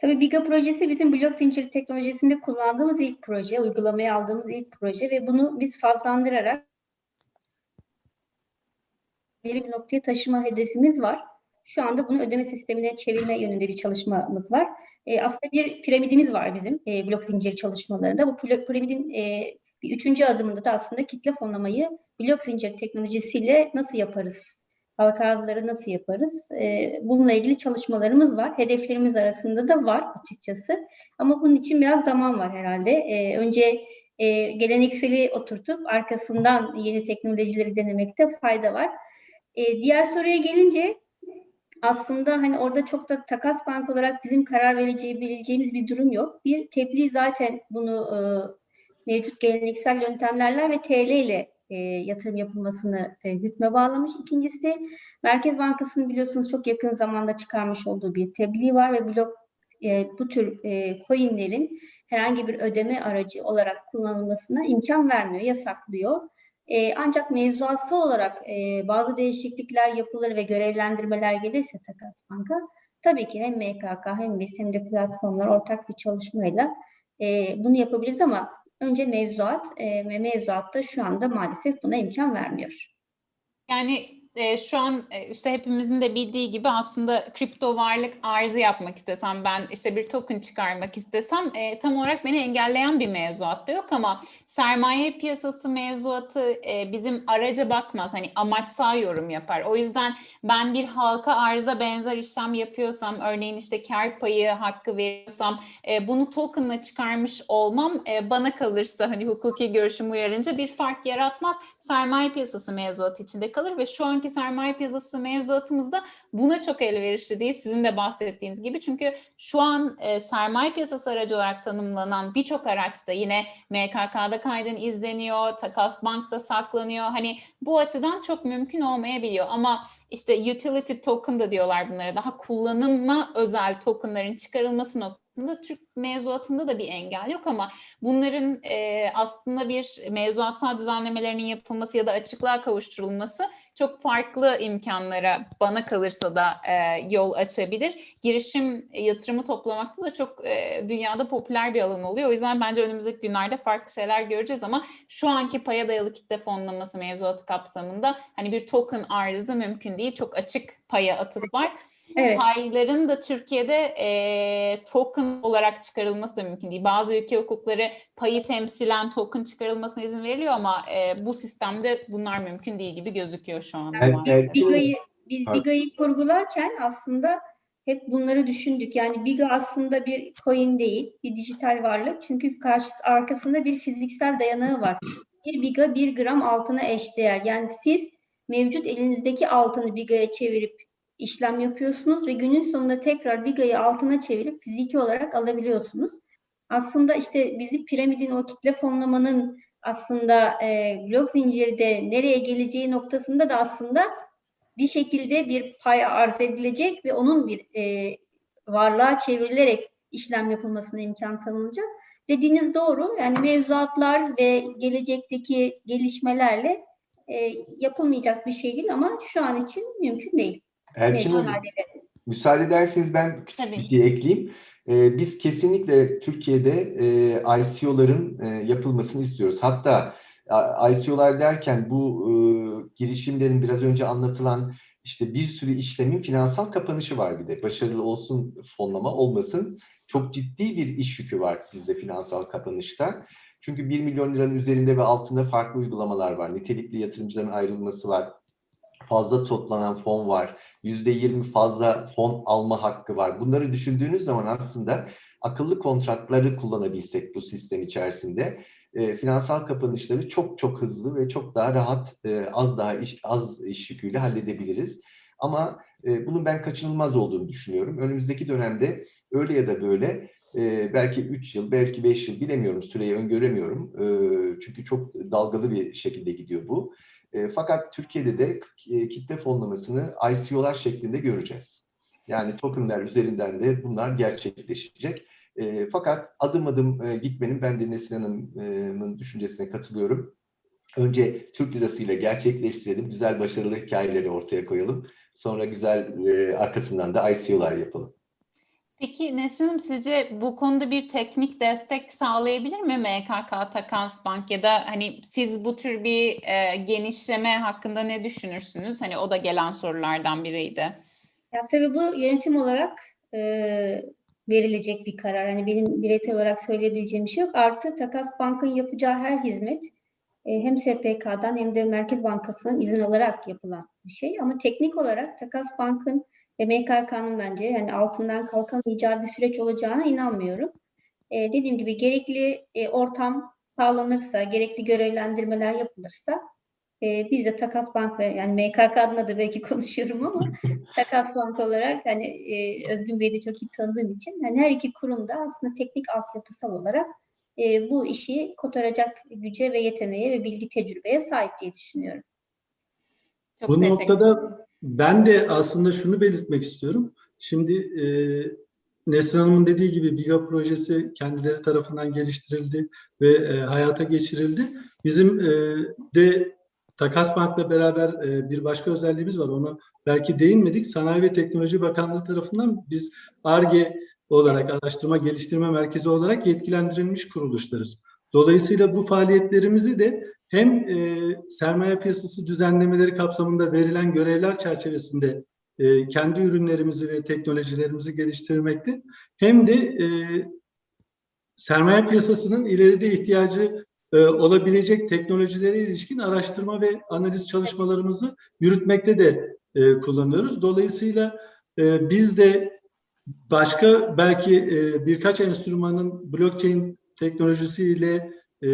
Tabii Biga projesi bizim blok zinciri teknolojisinde kullandığımız ilk proje, uygulamaya aldığımız ilk proje ve bunu biz fazlandırarak ileri bir noktaya taşıma hedefimiz var. Şu anda bunu ödeme sistemine çevirme yönünde bir çalışmamız var. E, aslında bir piramidimiz var bizim e, blok zinciri çalışmalarında. Bu piramidin e, bir üçüncü adımında da aslında kitle fonlamayı blok zinciri teknolojisiyle nasıl yaparız? Halka arzları nasıl yaparız? E, bununla ilgili çalışmalarımız var. Hedeflerimiz arasında da var açıkçası. Ama bunun için biraz zaman var herhalde. E, önce e, gelenekseli oturtup arkasından yeni teknolojileri denemekte fayda var. E, diğer soruya gelince aslında hani orada çok da takas bank olarak bizim karar vereceği bileceğimiz bir durum yok. Bir tebliğ zaten bunu e, mevcut geleneksel yöntemlerle ve TL ile e, yatırım yapılmasını e, hükme bağlamış. İkincisi Merkez Bankası'nın biliyorsunuz çok yakın zamanda çıkarmış olduğu bir tebliğ var ve blok e, bu tür e, coinlerin herhangi bir ödeme aracı olarak kullanılmasına imkan vermiyor, yasaklıyor. E, ancak mevzuatsı olarak e, bazı değişiklikler yapılır ve görevlendirmeler gelirse Takas Bank'a tabii ki hem MKK hem biz hem de platformlar ortak bir çalışmayla e, bunu yapabiliriz ama önce mevzuat e, ve mevzuatta şu anda maalesef buna imkan vermiyor. Yani e, şu an e, işte hepimizin de bildiği gibi aslında kripto varlık arzı yapmak istesem ben işte bir token çıkarmak istesem e, tam olarak beni engelleyen bir mevzuat da yok ama sermaye piyasası mevzuatı e, bizim araca bakmaz hani amaçsal yorum yapar. O yüzden ben bir halka arza benzer işlem yapıyorsam örneğin işte kar payı hakkı veriyorsam e, bunu tokenla çıkarmış olmam e, bana kalırsa hani hukuki görüşüm uyarınca bir fark yaratmaz. Sermaye piyasası mevzuatı içinde kalır ve şu anki sermaye piyasası mevzuatımızda buna çok elverişli değil. Sizin de bahsettiğiniz gibi çünkü şu an e, sermaye piyasası aracı olarak tanımlanan birçok araçta yine MKK'da kaydın izleniyor, Takas Bank'ta saklanıyor. Hani bu açıdan çok mümkün olmayabiliyor ama işte utility token da diyorlar bunlara daha kullanıma özel tokenların çıkarılması noktasında Türk mevzuatında da bir engel yok ama bunların e, aslında bir mevzuatsal düzenlemelerinin yapılması ya da açıklığa kavuşturulması çok farklı imkanlara bana kalırsa da e, yol açabilir. Girişim yatırımı toplamakta da çok e, dünyada popüler bir alan oluyor. O yüzden bence önümüzdeki günlerde farklı şeyler göreceğiz ama şu anki paya dayalı kitle fonlaması mevzuatı kapsamında hani bir token arzı mümkün değil. Çok açık paya atıp var. Evet. Payların da Türkiye'de e, token olarak çıkarılması da mümkün değil. Bazı ülke hukukları payı temsilen token çıkarılmasına izin veriliyor ama e, bu sistemde bunlar mümkün değil gibi gözüküyor şu an. Evet, maalesef. evet. Biga'yı biz. Biga'yı kurgularken aslında hep bunları düşündük. Yani Biga aslında bir coin değil, bir dijital varlık. Çünkü karşı arkasında bir fiziksel dayanağı var. Bir Biga bir gram altına eşdeğer. Yani siz mevcut elinizdeki altını Biga'ya çevirip işlem yapıyorsunuz ve günün sonunda tekrar Biga'yı altına çevirip fiziki olarak alabiliyorsunuz. Aslında işte bizi piramidin o kitle fonlamanın aslında e, blok zincirde nereye geleceği noktasında da aslında bir şekilde bir pay arz edilecek ve onun bir e, varlığa çevrilerek işlem yapılmasına imkan tanınacak. Dediğiniz doğru. Yani mevzuatlar ve gelecekteki gelişmelerle e, yapılmayacak bir şey değil ama şu an için mümkün değil. Elçin Hanım, müsaade ederseniz ben küçük Tabii. bir şey ekleyeyim. Ee, biz kesinlikle Türkiye'de e, ICO'ların e, yapılmasını istiyoruz. Hatta a- ICO'lar derken bu e, girişimlerin biraz önce anlatılan işte bir sürü işlemin finansal kapanışı var bir de. Başarılı olsun fonlama olmasın. Çok ciddi bir iş yükü var bizde finansal kapanışta. Çünkü 1 milyon liranın üzerinde ve altında farklı uygulamalar var. Nitelikli yatırımcıların ayrılması var. Fazla toplanan fon var. %20 fazla fon alma hakkı var. Bunları düşündüğünüz zaman aslında akıllı kontratları kullanabilsek bu sistem içerisinde e, finansal kapanışları çok çok hızlı ve çok daha rahat, e, az daha iş, az iş yüküyle halledebiliriz. Ama e, bunun ben kaçınılmaz olduğunu düşünüyorum. Önümüzdeki dönemde öyle ya da böyle e, belki 3 yıl, belki 5 yıl bilemiyorum süreyi öngöremiyorum. E, çünkü çok dalgalı bir şekilde gidiyor bu. E, fakat Türkiye'de de e, kitle fonlamasını ICO'lar şeklinde göreceğiz. Yani tokenler üzerinden de bunlar gerçekleşecek. E, fakat adım adım gitmenin ben de Nesin Hanım'ın düşüncesine katılıyorum. Önce Türk lirasıyla gerçekleştirelim, güzel başarılı hikayeleri ortaya koyalım. Sonra güzel arkasından da ICO'lar yapalım. Peki Nesrin Hanım sizce bu konuda bir teknik destek sağlayabilir mi MKK Takas Bank ya da hani siz bu tür bir e, genişleme hakkında ne düşünürsünüz? Hani o da gelen sorulardan biriydi. Ya tabii bu yönetim olarak e, verilecek bir karar. Hani benim bireysel olarak söyleyebileceğim bir şey yok. Artı Takas Bank'ın yapacağı her hizmet e, hem SPK'dan hem de Merkez Bankası'nın izin alarak yapılan bir şey. Ama teknik olarak Takas Bank'ın ve MKK'nın bence yani altından kalkamayacağı bir süreç olacağına inanmıyorum. E, dediğim gibi gerekli e, ortam sağlanırsa, gerekli görevlendirmeler yapılırsa e, biz de Takas Bank ve yani MKK adına da belki konuşuyorum ama Takas Bank olarak hani e, Özgün Bey'i de çok iyi tanıdığım için hani her iki kurumda aslında teknik altyapısal olarak e, bu işi kotaracak güce ve yeteneğe ve bilgi tecrübeye sahip diye düşünüyorum. Çok Bu noktada ben de aslında şunu belirtmek istiyorum. Şimdi e, Nesrin Hanım'ın dediği gibi BİGA projesi kendileri tarafından geliştirildi ve e, hayata geçirildi. Bizim e, de Takas Bank'la beraber e, bir başka özelliğimiz var. Onu belki değinmedik. Sanayi ve Teknoloji Bakanlığı tarafından biz ARGE olarak araştırma geliştirme merkezi olarak yetkilendirilmiş kuruluşlarız. Dolayısıyla bu faaliyetlerimizi de hem e, sermaye piyasası düzenlemeleri kapsamında verilen görevler çerçevesinde e, kendi ürünlerimizi ve teknolojilerimizi geliştirmekte hem de e, sermaye piyasasının ileride ihtiyacı e, olabilecek teknolojilere ilişkin araştırma ve analiz çalışmalarımızı yürütmekte de e, kullanıyoruz. Dolayısıyla e, biz de başka belki e, birkaç enstrümanın blockchain teknolojisiyle e,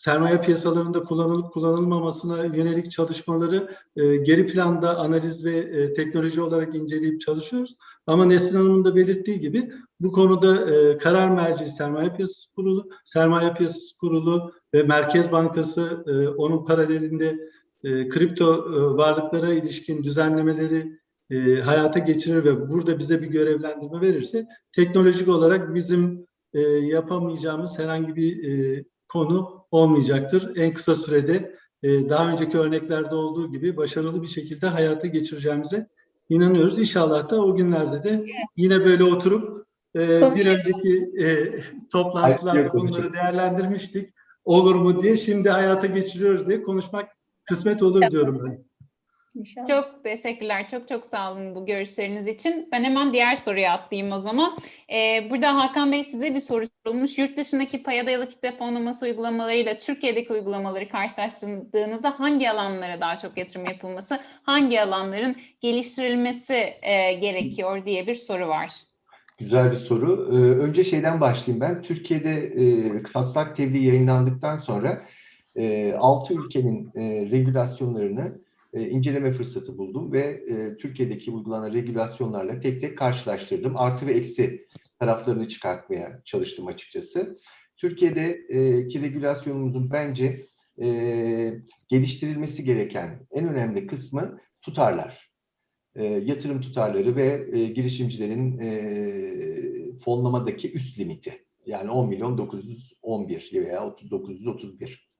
sermaye piyasalarında kullanılıp kullanılmamasına yönelik çalışmaları e, geri planda analiz ve e, teknoloji olarak inceleyip çalışıyoruz. Ama Nesrin Hanım'ın da belirttiği gibi bu konuda e, karar merci Sermaye Piyasası Kurulu, Sermaye Piyasası Kurulu ve Merkez Bankası e, onun paralelinde e, kripto e, varlıklara ilişkin düzenlemeleri e, hayata geçirir ve burada bize bir görevlendirme verirse teknolojik olarak bizim e, yapamayacağımız herhangi bir e, konu olmayacaktır. En kısa sürede e, daha önceki örneklerde olduğu gibi başarılı bir şekilde hayata geçireceğimize inanıyoruz. İnşallah da o günlerde de yine böyle oturup e, bir önceki e, toplantılarda bunları değerlendirmiştik. Olur mu diye şimdi hayata geçiriyoruz diye konuşmak kısmet olur diyorum ben. İnşallah. Çok teşekkürler. Çok çok sağ olun bu görüşleriniz için. Ben hemen diğer soruya atlayayım o zaman. Ee, burada Hakan Bey size bir soru sorulmuş. Yurt dışındaki paya dayalı kitle fonlaması uygulamalarıyla Türkiye'deki uygulamaları karşılaştırdığınızda hangi alanlara daha çok yatırım yapılması, hangi alanların geliştirilmesi e, gerekiyor diye bir soru var. Güzel bir soru. Ee, önce şeyden başlayayım ben. Türkiye'de e, taslak tebliğ yayınlandıktan sonra e, 6 ülkenin e, regülasyonlarını e, inceleme fırsatı buldum ve e, Türkiye'deki uygulanan regülasyonlarla tek tek karşılaştırdım. Artı ve eksi taraflarını çıkartmaya çalıştım açıkçası. Türkiye'deki regülasyonumuzun bence e, geliştirilmesi gereken en önemli kısmı tutarlar. E, yatırım tutarları ve e, girişimcilerin e, fonlamadaki üst limiti. Yani 10 milyon 911 veya 931.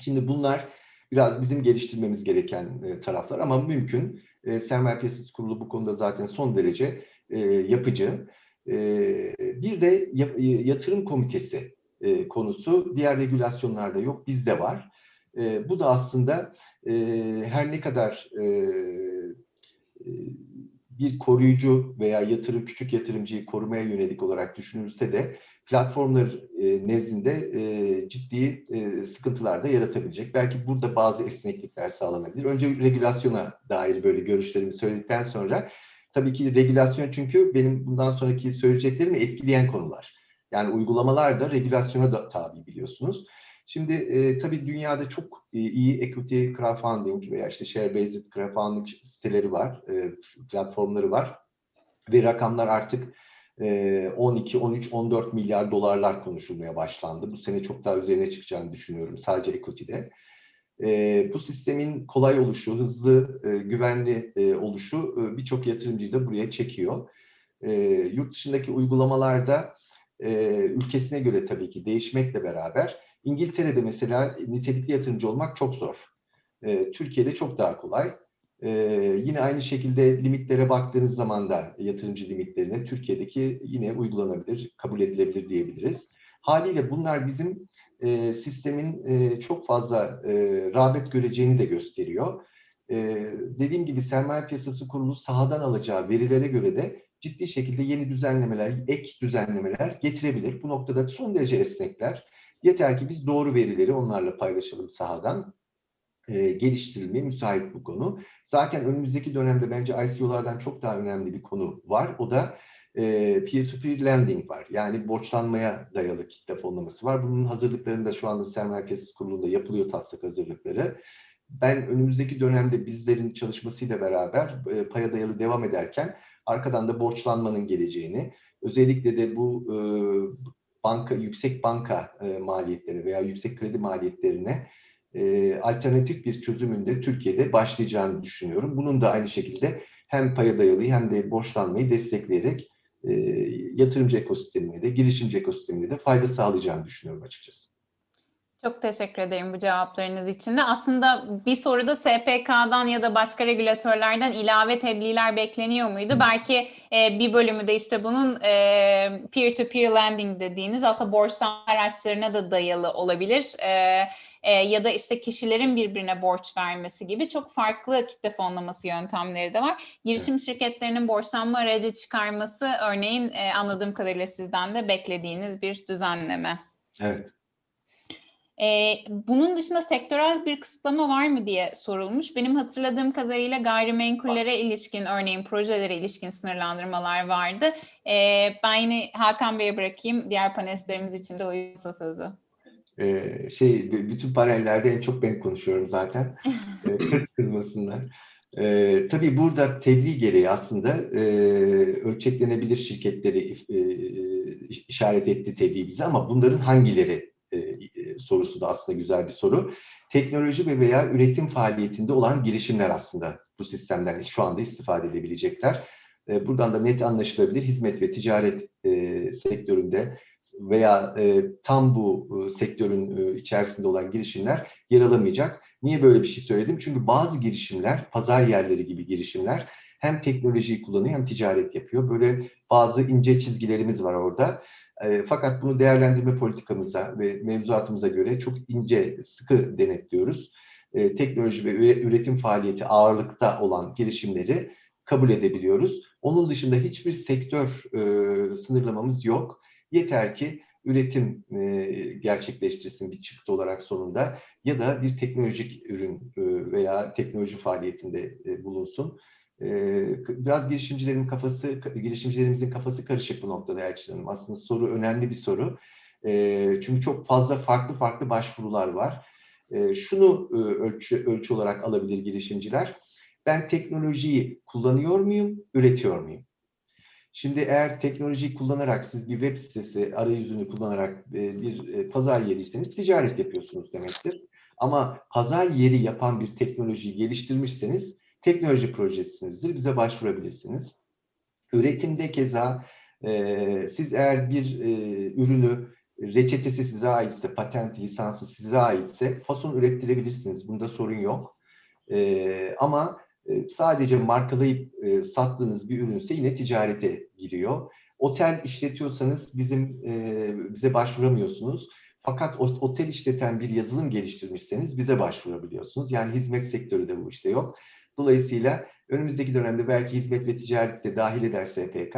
Şimdi bunlar biraz bizim geliştirmemiz gereken e, taraflar ama mümkün. E, Sermaye Piyasası Kurulu bu konuda zaten son derece e, yapıcı. E, bir de yap- yatırım komitesi e, konusu diğer regülasyonlarda yok, bizde var. E, bu da aslında e, her ne kadar e, e, bir koruyucu veya yatırım küçük yatırımcıyı korumaya yönelik olarak düşünülse de platformlar e, nezdinde e, ciddi e, sıkıntılar da yaratabilecek. Belki burada bazı esneklikler sağlanabilir. Önce regülasyona dair böyle görüşlerimi söyledikten sonra tabii ki regülasyon çünkü benim bundan sonraki söyleyeceklerimi etkileyen konular. Yani uygulamalar da regülasyona da tabi biliyorsunuz. Şimdi e, tabii dünyada çok e, iyi equity crowdfunding veya işte share-based crowdfunding siteleri var, e, platformları var. Ve rakamlar artık 12, 13, 14 milyar dolarlar konuşulmaya başlandı. Bu sene çok daha üzerine çıkacağını düşünüyorum sadece equity'de. Bu sistemin kolay oluşu, hızlı, güvenli oluşu birçok yatırımcıyı da buraya çekiyor. Yurt dışındaki uygulamalarda ülkesine göre tabii ki değişmekle beraber İngiltere'de mesela nitelikli yatırımcı olmak çok zor. Türkiye'de çok daha kolay. E, yine aynı şekilde limitlere baktığınız zaman da yatırımcı limitlerine Türkiye'deki yine uygulanabilir, kabul edilebilir diyebiliriz. Haliyle bunlar bizim e, sistemin e, çok fazla e, rağbet göreceğini de gösteriyor. E, dediğim gibi sermaye piyasası kurulu sahadan alacağı verilere göre de ciddi şekilde yeni düzenlemeler, ek düzenlemeler getirebilir. Bu noktada son derece esnekler. Yeter ki biz doğru verileri onlarla paylaşalım sahadan. E, geliştirilmeye müsait bu konu. Zaten önümüzdeki dönemde bence ICO'lardan çok daha önemli bir konu var. O da e, peer-to-peer lending var. Yani borçlanmaya dayalı kitle fonlaması var. Bunun hazırlıklarını da şu anda Sermaye Piyasası Kurulu'nda yapılıyor taslak hazırlıkları. Ben önümüzdeki dönemde bizlerin çalışmasıyla beraber e, paya dayalı devam ederken arkadan da borçlanmanın geleceğini, özellikle de bu e, banka yüksek banka e, maliyetleri veya yüksek kredi maliyetlerine e, alternatif bir çözümünde Türkiye'de başlayacağını düşünüyorum. Bunun da aynı şekilde hem paya dayalı hem de borçlanmayı destekleyerek e, yatırımcı ekosistemine de girişimci ekosistemine de fayda sağlayacağını düşünüyorum açıkçası. Çok teşekkür ederim bu cevaplarınız için de. Aslında bir soruda SPK'dan ya da başka regülatörlerden ilave tebliğler bekleniyor muydu? Hı. Belki e, bir bölümü de işte bunun e, peer-to-peer lending dediğiniz aslında borçlanma araçlarına da dayalı olabilir. E, e, ya da işte kişilerin birbirine borç vermesi gibi çok farklı kitle fonlaması yöntemleri de var. Girişim şirketlerinin borçlanma aracı çıkarması örneğin e, anladığım kadarıyla sizden de beklediğiniz bir düzenleme. Evet. Ee, bunun dışında sektörel bir kısıtlama var mı diye sorulmuş. Benim hatırladığım kadarıyla gayrimenkullere ilişkin, örneğin projelere ilişkin sınırlandırmalar vardı. Ee, ben yine Hakan Bey'e bırakayım. Diğer panelistlerimiz için de uyuyorsa sözü. Ee, şey bütün panellerde en çok ben konuşuyorum zaten. Ee, kırmasınlar. Ee, tabii burada tebliğ gereği aslında e, ölçeklenebilir şirketleri e, işaret etti tebliğ bize ama bunların hangileri e, e, sorusu da aslında güzel bir soru. Teknoloji ve veya üretim faaliyetinde olan girişimler aslında bu sistemden şu anda istifade edebilecekler. E, buradan da net anlaşılabilir hizmet ve ticaret e, sektöründe veya e, tam bu e, sektörün e, içerisinde olan girişimler yer alamayacak. Niye böyle bir şey söyledim? Çünkü bazı girişimler, pazar yerleri gibi girişimler hem teknolojiyi kullanıyor hem ticaret yapıyor. Böyle bazı ince çizgilerimiz var orada. E, fakat bunu değerlendirme politikamıza ve mevzuatımıza göre çok ince, sıkı denetliyoruz. E, teknoloji ve üretim faaliyeti ağırlıkta olan girişimleri kabul edebiliyoruz. Onun dışında hiçbir sektör e, sınırlamamız yok. Yeter ki üretim e, gerçekleştirsin bir çıktı olarak sonunda ya da bir teknolojik ürün e, veya teknoloji faaliyetinde e, bulunsun. Biraz girişimcilerin kafası, girişimcilerimizin kafası karışık bu noktada Elçin Hanım. Aslında soru önemli bir soru. Çünkü çok fazla farklı farklı başvurular var. Şunu ölçü, ölçü olarak alabilir girişimciler. Ben teknolojiyi kullanıyor muyum, üretiyor muyum? Şimdi eğer teknolojiyi kullanarak siz bir web sitesi arayüzünü kullanarak bir pazar yeriyseniz ticaret yapıyorsunuz demektir. Ama pazar yeri yapan bir teknolojiyi geliştirmişseniz teknoloji projesinizdir. Bize başvurabilirsiniz. Üretimde keza e, siz eğer bir e, ürünü reçetesi size aitse, patent lisansı size aitse fason ürettirebilirsiniz. Bunda sorun yok. E, ama e, sadece markalayıp e, sattığınız bir ürünse yine ticarete giriyor. Otel işletiyorsanız bizim e, bize başvuramıyorsunuz. Fakat otel işleten bir yazılım geliştirmişseniz bize başvurabiliyorsunuz. Yani hizmet sektörü de bu işte yok. Dolayısıyla önümüzdeki dönemde belki hizmet ve ticaret de dahil eder SPK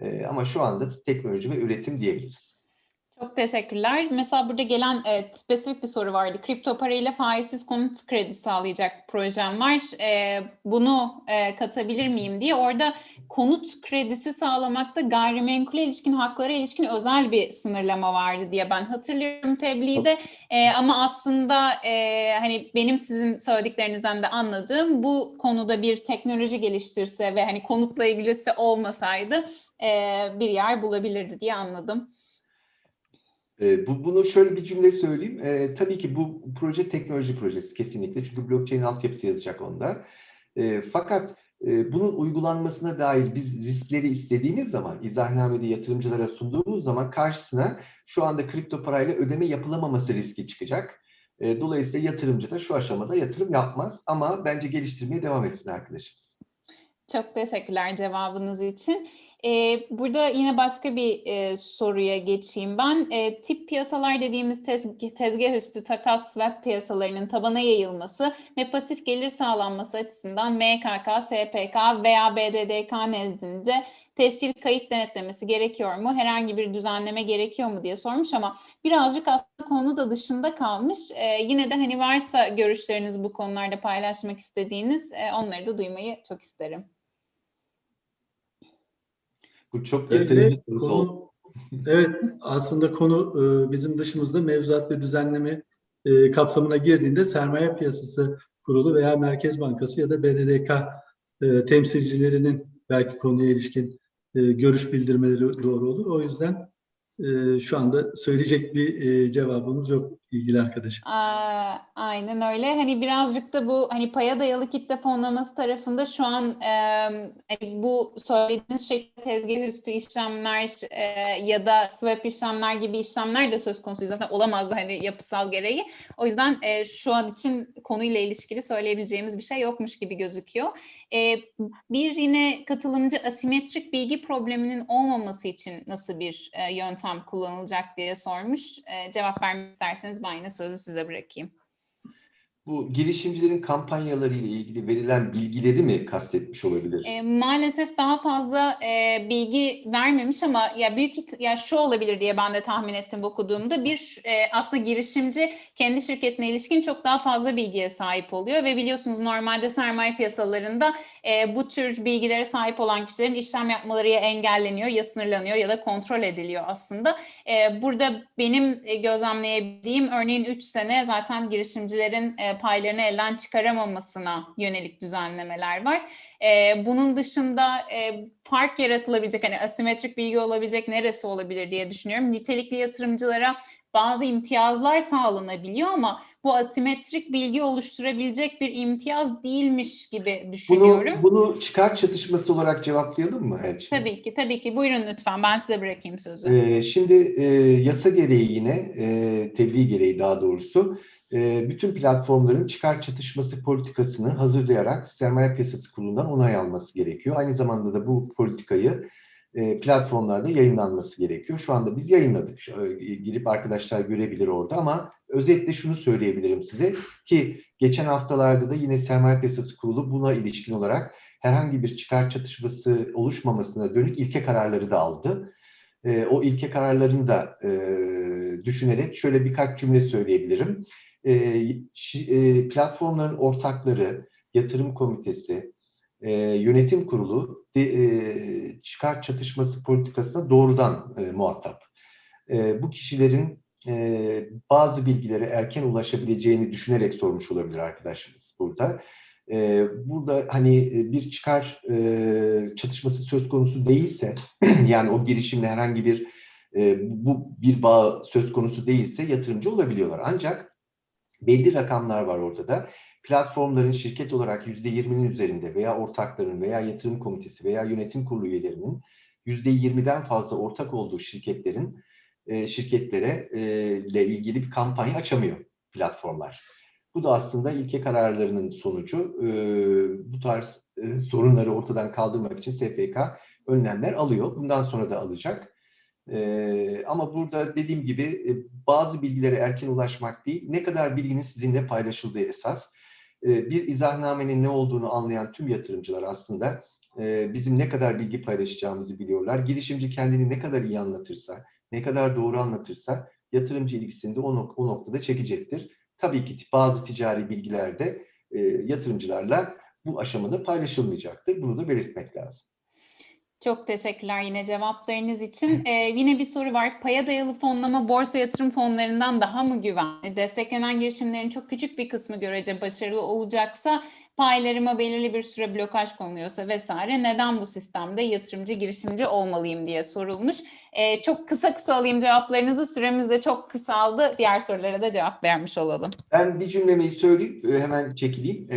e, ama şu anda teknoloji ve üretim diyebiliriz. Çok teşekkürler. Mesela burada gelen e, spesifik bir soru vardı. Kripto parayla faizsiz konut kredisi sağlayacak projem var. E, bunu e, katabilir miyim diye. Orada konut kredisi sağlamakta gayrimenkule ilişkin haklara ilişkin özel bir sınırlama vardı diye ben hatırlıyorum tebliğde. E, ama aslında e, hani benim sizin söylediklerinizden de anladığım bu konuda bir teknoloji geliştirse ve hani konutla ilgilisi olmasaydı e, bir yer bulabilirdi diye anladım. E, bu, bunu şöyle bir cümle söyleyeyim. E, tabii ki bu proje teknoloji projesi kesinlikle. Çünkü blockchain altyapısı yazacak onda. E, fakat e, bunun uygulanmasına dair biz riskleri istediğimiz zaman, izahnamede yatırımcılara sunduğumuz zaman karşısına şu anda kripto parayla ödeme yapılamaması riski çıkacak. E, dolayısıyla yatırımcı da şu aşamada yatırım yapmaz ama bence geliştirmeye devam etsin arkadaşımız. Çok teşekkürler cevabınız için. Ee, burada yine başka bir e, soruya geçeyim ben. E, tip piyasalar dediğimiz tezg- tezgah üstü takas swap piyasalarının tabana yayılması ve pasif gelir sağlanması açısından MKK, SPK veya BDDK nezdinde tescil kayıt denetlemesi gerekiyor mu? Herhangi bir düzenleme gerekiyor mu diye sormuş ama birazcık aslında konu da dışında kalmış. E, yine de hani varsa görüşleriniz bu konularda paylaşmak istediğiniz e, onları da duymayı çok isterim. Bu çok oldu. konu, evet aslında konu e, bizim dışımızda mevzuat ve düzenleme e, kapsamına girdiğinde sermaye piyasası kurulu veya Merkez Bankası ya da BDDK e, temsilcilerinin belki konuya ilişkin e, görüş bildirmeleri doğru olur. O yüzden e, şu anda söyleyecek bir e, cevabımız yok ilgili arkadaşım. Aa, aynen öyle. Hani birazcık da bu hani paya dayalı kitle fonlaması tarafında şu an e, hani bu söylediğiniz şekilde tezgah üstü işlemler e, ya da swap işlemler gibi işlemler de söz konusu zaten olamazdı hani yapısal gereği. O yüzden e, şu an için konuyla ilişkili söyleyebileceğimiz bir şey yokmuş gibi gözüküyor. E, bir yine katılımcı asimetrik bilgi probleminin olmaması için nasıl bir e, yöntem kullanılacak diye sormuş. E, cevap vermek isterseniz ben yine sözü size bırakayım. Bu girişimcilerin kampanyaları ile ilgili verilen bilgileri mi kastetmiş olabilir? E, maalesef daha fazla e, bilgi vermemiş ama ya büyük ya şu olabilir diye ben de tahmin ettim okuduğumda bir e, aslında girişimci kendi şirketine ilişkin çok daha fazla bilgiye sahip oluyor ve biliyorsunuz normalde sermaye piyasalarında e, bu tür bilgilere sahip olan kişilerin işlem yapmaları ya engelleniyor ya sınırlanıyor ya da kontrol ediliyor aslında. E, burada benim e, gözlemleyebildiğim örneğin 3 sene zaten girişimcilerin e, paylarını elden çıkaramamasına yönelik düzenlemeler var. E, bunun dışında e, fark yaratılabilecek hani asimetrik bilgi olabilecek neresi olabilir diye düşünüyorum. Nitelikli yatırımcılara bazı imtiyazlar sağlanabiliyor ama bu asimetrik bilgi oluşturabilecek bir imtiyaz değilmiş gibi Bunu, düşünüyorum. bunu çıkar çatışması olarak cevaplayalım mı Elçin? Tabii ki, tabii ki. Buyurun lütfen. Ben size bırakayım sözü. Ee, şimdi e, yasa gereği yine, e, tebliğ gereği daha doğrusu, e, bütün platformların çıkar çatışması politikasını hazırlayarak Sermaye Piyasası Kurulu'ndan onay alması gerekiyor. Aynı zamanda da bu politikayı e, platformlarda yayınlanması gerekiyor. Şu anda biz yayınladık. E, Girip arkadaşlar görebilir orada ama özetle şunu söyleyebilirim size ki geçen haftalarda da yine Sermaye Piyasası Kurulu buna ilişkin olarak herhangi bir çıkar çatışması oluşmamasına dönük ilke kararları da aldı. O ilke kararlarını da düşünerek şöyle birkaç cümle söyleyebilirim. E, şi- e, platformların ortakları, yatırım komitesi, e, yönetim kurulu de, e, çıkar çatışması politikasına doğrudan e, muhatap. E, bu kişilerin e, bazı bilgilere erken ulaşabileceğini düşünerek sormuş olabilir arkadaşımız burada. E, burada hani e, bir çıkar e, çatışması söz konusu değilse, yani o girişimle herhangi bir e, bu bir bağ söz konusu değilse yatırımcı olabiliyorlar. Ancak belli rakamlar var ortada. Platformların şirket olarak %20'nin üzerinde veya ortakların veya yatırım komitesi veya yönetim kurulu üyelerinin %20'den fazla ortak olduğu şirketlerin e, şirketlere e, ile ilgili bir kampanya açamıyor platformlar. Bu da aslında ilke kararlarının sonucu. E, bu tarz sorunları ortadan kaldırmak için SPK önlemler alıyor. Bundan sonra da alacak. Ee, ama burada dediğim gibi e, bazı bilgilere erken ulaşmak değil, ne kadar bilginin sizinle paylaşıldığı esas. Ee, bir izahnamenin ne olduğunu anlayan tüm yatırımcılar aslında e, bizim ne kadar bilgi paylaşacağımızı biliyorlar. Girişimci kendini ne kadar iyi anlatırsa, ne kadar doğru anlatırsa yatırımcı ilgisini de o, nok- o noktada çekecektir. Tabii ki bazı ticari bilgiler de e, yatırımcılarla bu aşamada paylaşılmayacaktır. Bunu da belirtmek lazım. Çok teşekkürler yine cevaplarınız için. Ee, yine bir soru var. Paya dayalı fonlama borsa yatırım fonlarından daha mı güvenli? Desteklenen girişimlerin çok küçük bir kısmı görece başarılı olacaksa paylarıma belirli bir süre blokaj konuluyorsa vesaire neden bu sistemde yatırımcı girişimci olmalıyım diye sorulmuş. Ee, çok kısa kısa alayım cevaplarınızı. Süremiz de çok kısaldı. Diğer sorulara da cevap vermiş olalım. Ben bir cümlemeyi söyleyip e, hemen çekileyim. E,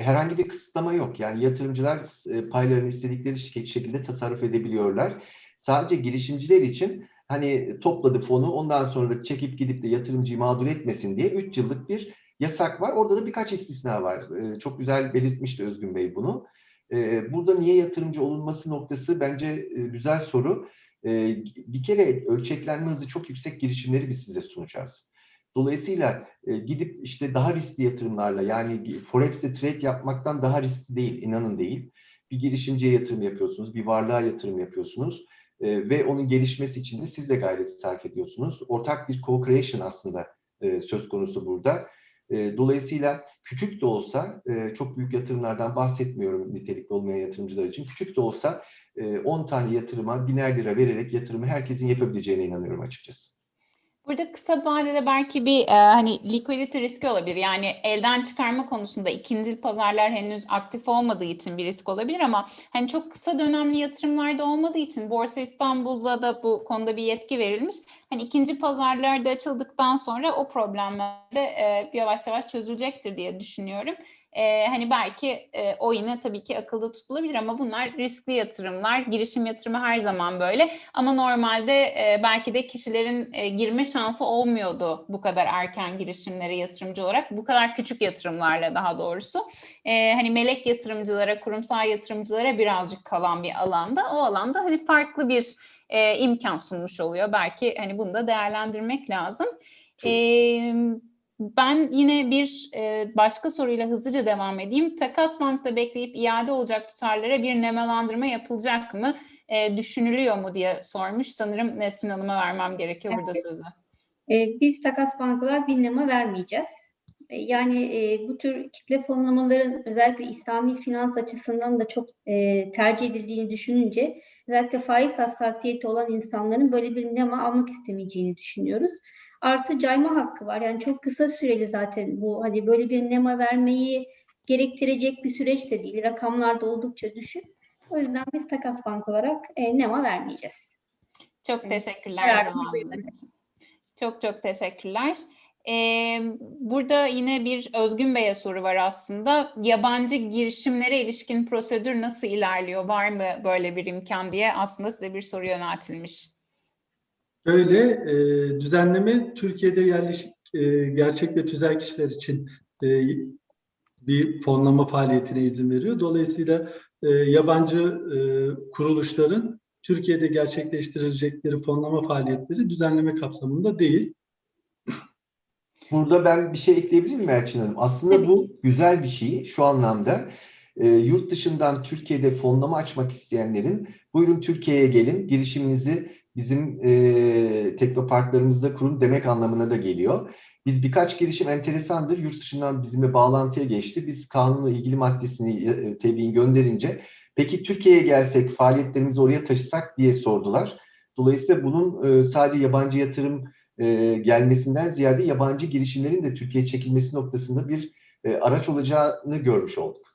herhangi bir kısıtlama yok. Yani yatırımcılar e, paylarını istedikleri şek- şekilde tasarruf edebiliyorlar. Sadece girişimciler için hani topladı fonu ondan sonra da çekip gidip de yatırımcıyı mağdur etmesin diye 3 yıllık bir yasak var. Orada da birkaç istisna var. E, çok güzel belirtmişti Özgün Bey bunu. E, burada niye yatırımcı olunması noktası bence e, güzel soru. E, bir kere ölçeklenme hızı çok yüksek girişimleri biz size sunacağız. Dolayısıyla e, gidip işte daha riskli yatırımlarla yani Forex'te trade yapmaktan daha riskli değil, inanın değil. Bir girişimciye yatırım yapıyorsunuz, bir varlığa yatırım yapıyorsunuz e, ve onun gelişmesi için de siz de gayret sarf ediyorsunuz. Ortak bir co-creation aslında söz konusu burada. E, dolayısıyla küçük de olsa, e, çok büyük yatırımlardan bahsetmiyorum nitelikli olmayan yatırımcılar için, küçük de olsa e, 10 tane yatırıma biner lira vererek yatırımı herkesin yapabileceğine inanıyorum açıkçası. Burada kısa vadede belki bir e, hani liquidity riski olabilir. Yani elden çıkarma konusunda ikincil pazarlar henüz aktif olmadığı için bir risk olabilir ama hani çok kısa dönemli yatırımlarda olmadığı için Borsa İstanbul'da da bu konuda bir yetki verilmiş. Hani ikinci pazarlar da açıldıktan sonra o problemler de e, yavaş yavaş çözülecektir diye düşünüyorum. E, hani belki e, o yine tabii ki akılda tutulabilir ama bunlar riskli yatırımlar. Girişim yatırımı her zaman böyle. Ama normalde e, belki de kişilerin e, girme şansı olmuyordu bu kadar erken girişimlere yatırımcı olarak. Bu kadar küçük yatırımlarla daha doğrusu. E, hani melek yatırımcılara, kurumsal yatırımcılara birazcık kalan bir alanda. O alanda hani farklı bir e, imkan sunmuş oluyor. Belki hani bunu da değerlendirmek lazım. E, ben yine bir e, başka soruyla hızlıca devam edeyim. Takas bankta bekleyip iade olacak tutarlara bir nemalandırma yapılacak mı? E, düşünülüyor mu diye sormuş. Sanırım Nesrin Hanım'a vermem gerekiyor burada Evet. sözü. E, biz takas bankalar bin lema vermeyeceğiz. E, yani e, bu tür kitle fonlamaların özellikle İslami finans açısından da çok e, tercih edildiğini düşününce özellikle faiz hassasiyeti olan insanların böyle bir nema almak istemeyeceğini düşünüyoruz. Artı cayma hakkı var. Yani çok kısa süreli zaten bu hani böyle bir nema vermeyi gerektirecek bir süreç de değil. Rakamlar da oldukça düşük. O yüzden biz takas bank olarak e, nema vermeyeceğiz. Çok Evet. teşekkürler. Çok çok teşekkürler. Ee, burada yine bir Özgün Bey'e soru var aslında. Yabancı girişimlere ilişkin prosedür nasıl ilerliyor? Var mı böyle bir imkan diye aslında size bir soru yöneltilmiş. Öyle e, düzenleme Türkiye'de yerleşik e, gerçek ve tüzel kişiler için e, bir fonlama faaliyetine izin veriyor. Dolayısıyla e, yabancı e, kuruluşların Türkiye'de gerçekleştirecekleri fonlama faaliyetleri düzenleme kapsamında değil. Burada ben bir şey ekleyebilir miyim Elçin Hanım? Aslında Tabii bu güzel bir şey şu anlamda. E, yurt dışından Türkiye'de fonlama açmak isteyenlerin buyurun Türkiye'ye gelin, girişiminizi bizim e, teknoparklarımızda kurun demek anlamına da geliyor. Biz birkaç girişim enteresandır. Yurt dışından bizimle bağlantıya geçti. Biz kanunla ilgili maddesini e, tebliğin gönderince peki Türkiye'ye gelsek faaliyetlerimizi oraya taşısak diye sordular. Dolayısıyla bunun e, sadece yabancı yatırım e, gelmesinden ziyade yabancı girişimlerin de Türkiye'ye çekilmesi noktasında bir e, araç olacağını görmüş olduk.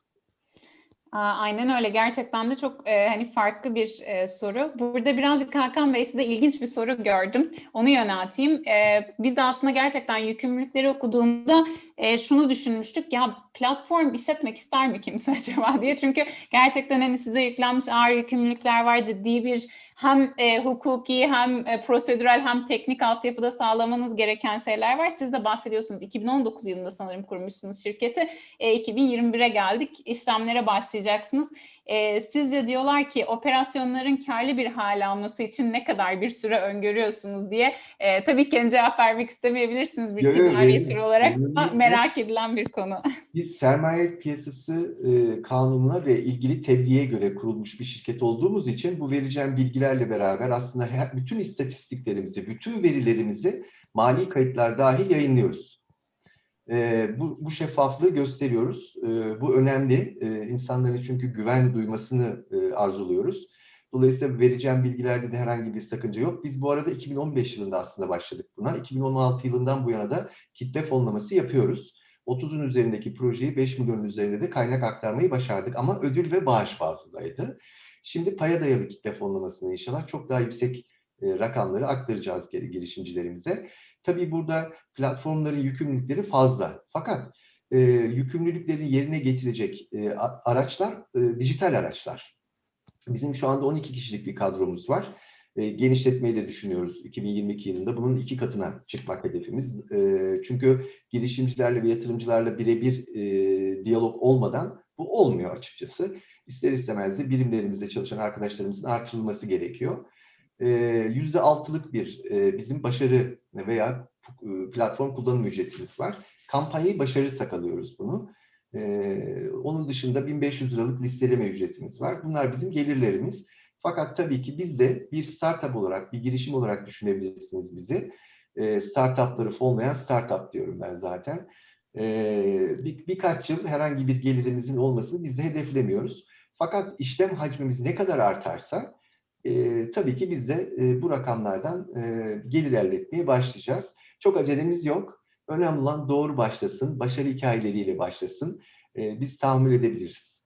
Aynen öyle. Gerçekten de çok e, hani farklı bir e, soru. Burada birazcık Hakan Bey size ilginç bir soru gördüm. Onu yönelteyim. E, biz de aslında gerçekten yükümlülükleri okuduğumda e, şunu düşünmüştük. Ya platform işletmek ister mi kimse acaba diye. Çünkü gerçekten hani size yüklenmiş ağır yükümlülükler var. Ciddi bir hem e, hukuki hem e, prosedürel hem teknik altyapıda sağlamanız gereken şeyler var. Siz de bahsediyorsunuz. 2019 yılında sanırım kurmuşsunuz şirketi. E, 2021'e geldik. İşlemlere başlayacaksınız. E, sizce diyorlar ki operasyonların karlı bir hale alması için ne kadar bir süre öngörüyorsunuz diye. E, tabii ki cevap vermek istemeyebilirsiniz bir ticari esir olarak ama merak edilen bir konu. Biz sermaye piyasası e, kanununa ve ilgili tebliğe göre kurulmuş bir şirket olduğumuz için bu vereceğim bilgilerle beraber aslında her, bütün istatistiklerimizi, bütün verilerimizi mali kayıtlar dahil yayınlıyoruz. E, bu, bu şeffaflığı gösteriyoruz. E, bu önemli. E, insanların çünkü güven duymasını e, arzuluyoruz. Dolayısıyla vereceğim bilgilerde de herhangi bir sakınca yok. Biz bu arada 2015 yılında aslında başladık buna. 2016 yılından bu yana da kitle fonlaması yapıyoruz. 30'un üzerindeki projeyi 5 milyonun üzerinde de kaynak aktarmayı başardık ama ödül ve bağış bazındaydı. Şimdi paya dayalı kitle fonlamasını inşallah çok daha yüksek rakamları aktaracağız girişimcilerimize. Tabii burada platformların yükümlülükleri fazla. Fakat e, yükümlülüklerini yerine getirecek e, araçlar e, dijital araçlar. Bizim şu anda 12 kişilik bir kadromuz var. E, genişletmeyi de düşünüyoruz 2022 yılında. Bunun iki katına çıkmak hedefimiz. E, çünkü girişimcilerle ve yatırımcılarla birebir e, diyalog olmadan bu olmuyor açıkçası. İster istemez de birimlerimizde çalışan arkadaşlarımızın artırılması gerekiyor. E, %6'lık bir e, bizim başarı veya e, platform kullanım ücretimiz var. Kampanyayı başarırsak alıyoruz bunu. Ee, onun dışında 1500 liralık listeleme ücretimiz var. Bunlar bizim gelirlerimiz. Fakat tabii ki biz de bir startup olarak, bir girişim olarak düşünebilirsiniz bizi. Ee, startupları fonlayan startup diyorum ben zaten. Ee, bir, birkaç yıl herhangi bir gelirimizin olmasını biz de hedeflemiyoruz. Fakat işlem hacmimiz ne kadar artarsa e, tabii ki biz de e, bu rakamlardan e, gelir elde etmeye başlayacağız. Çok acelemiz yok. Önemli olan doğru başlasın, başarı hikayeleriyle başlasın. Ee, biz tahammül edebiliriz.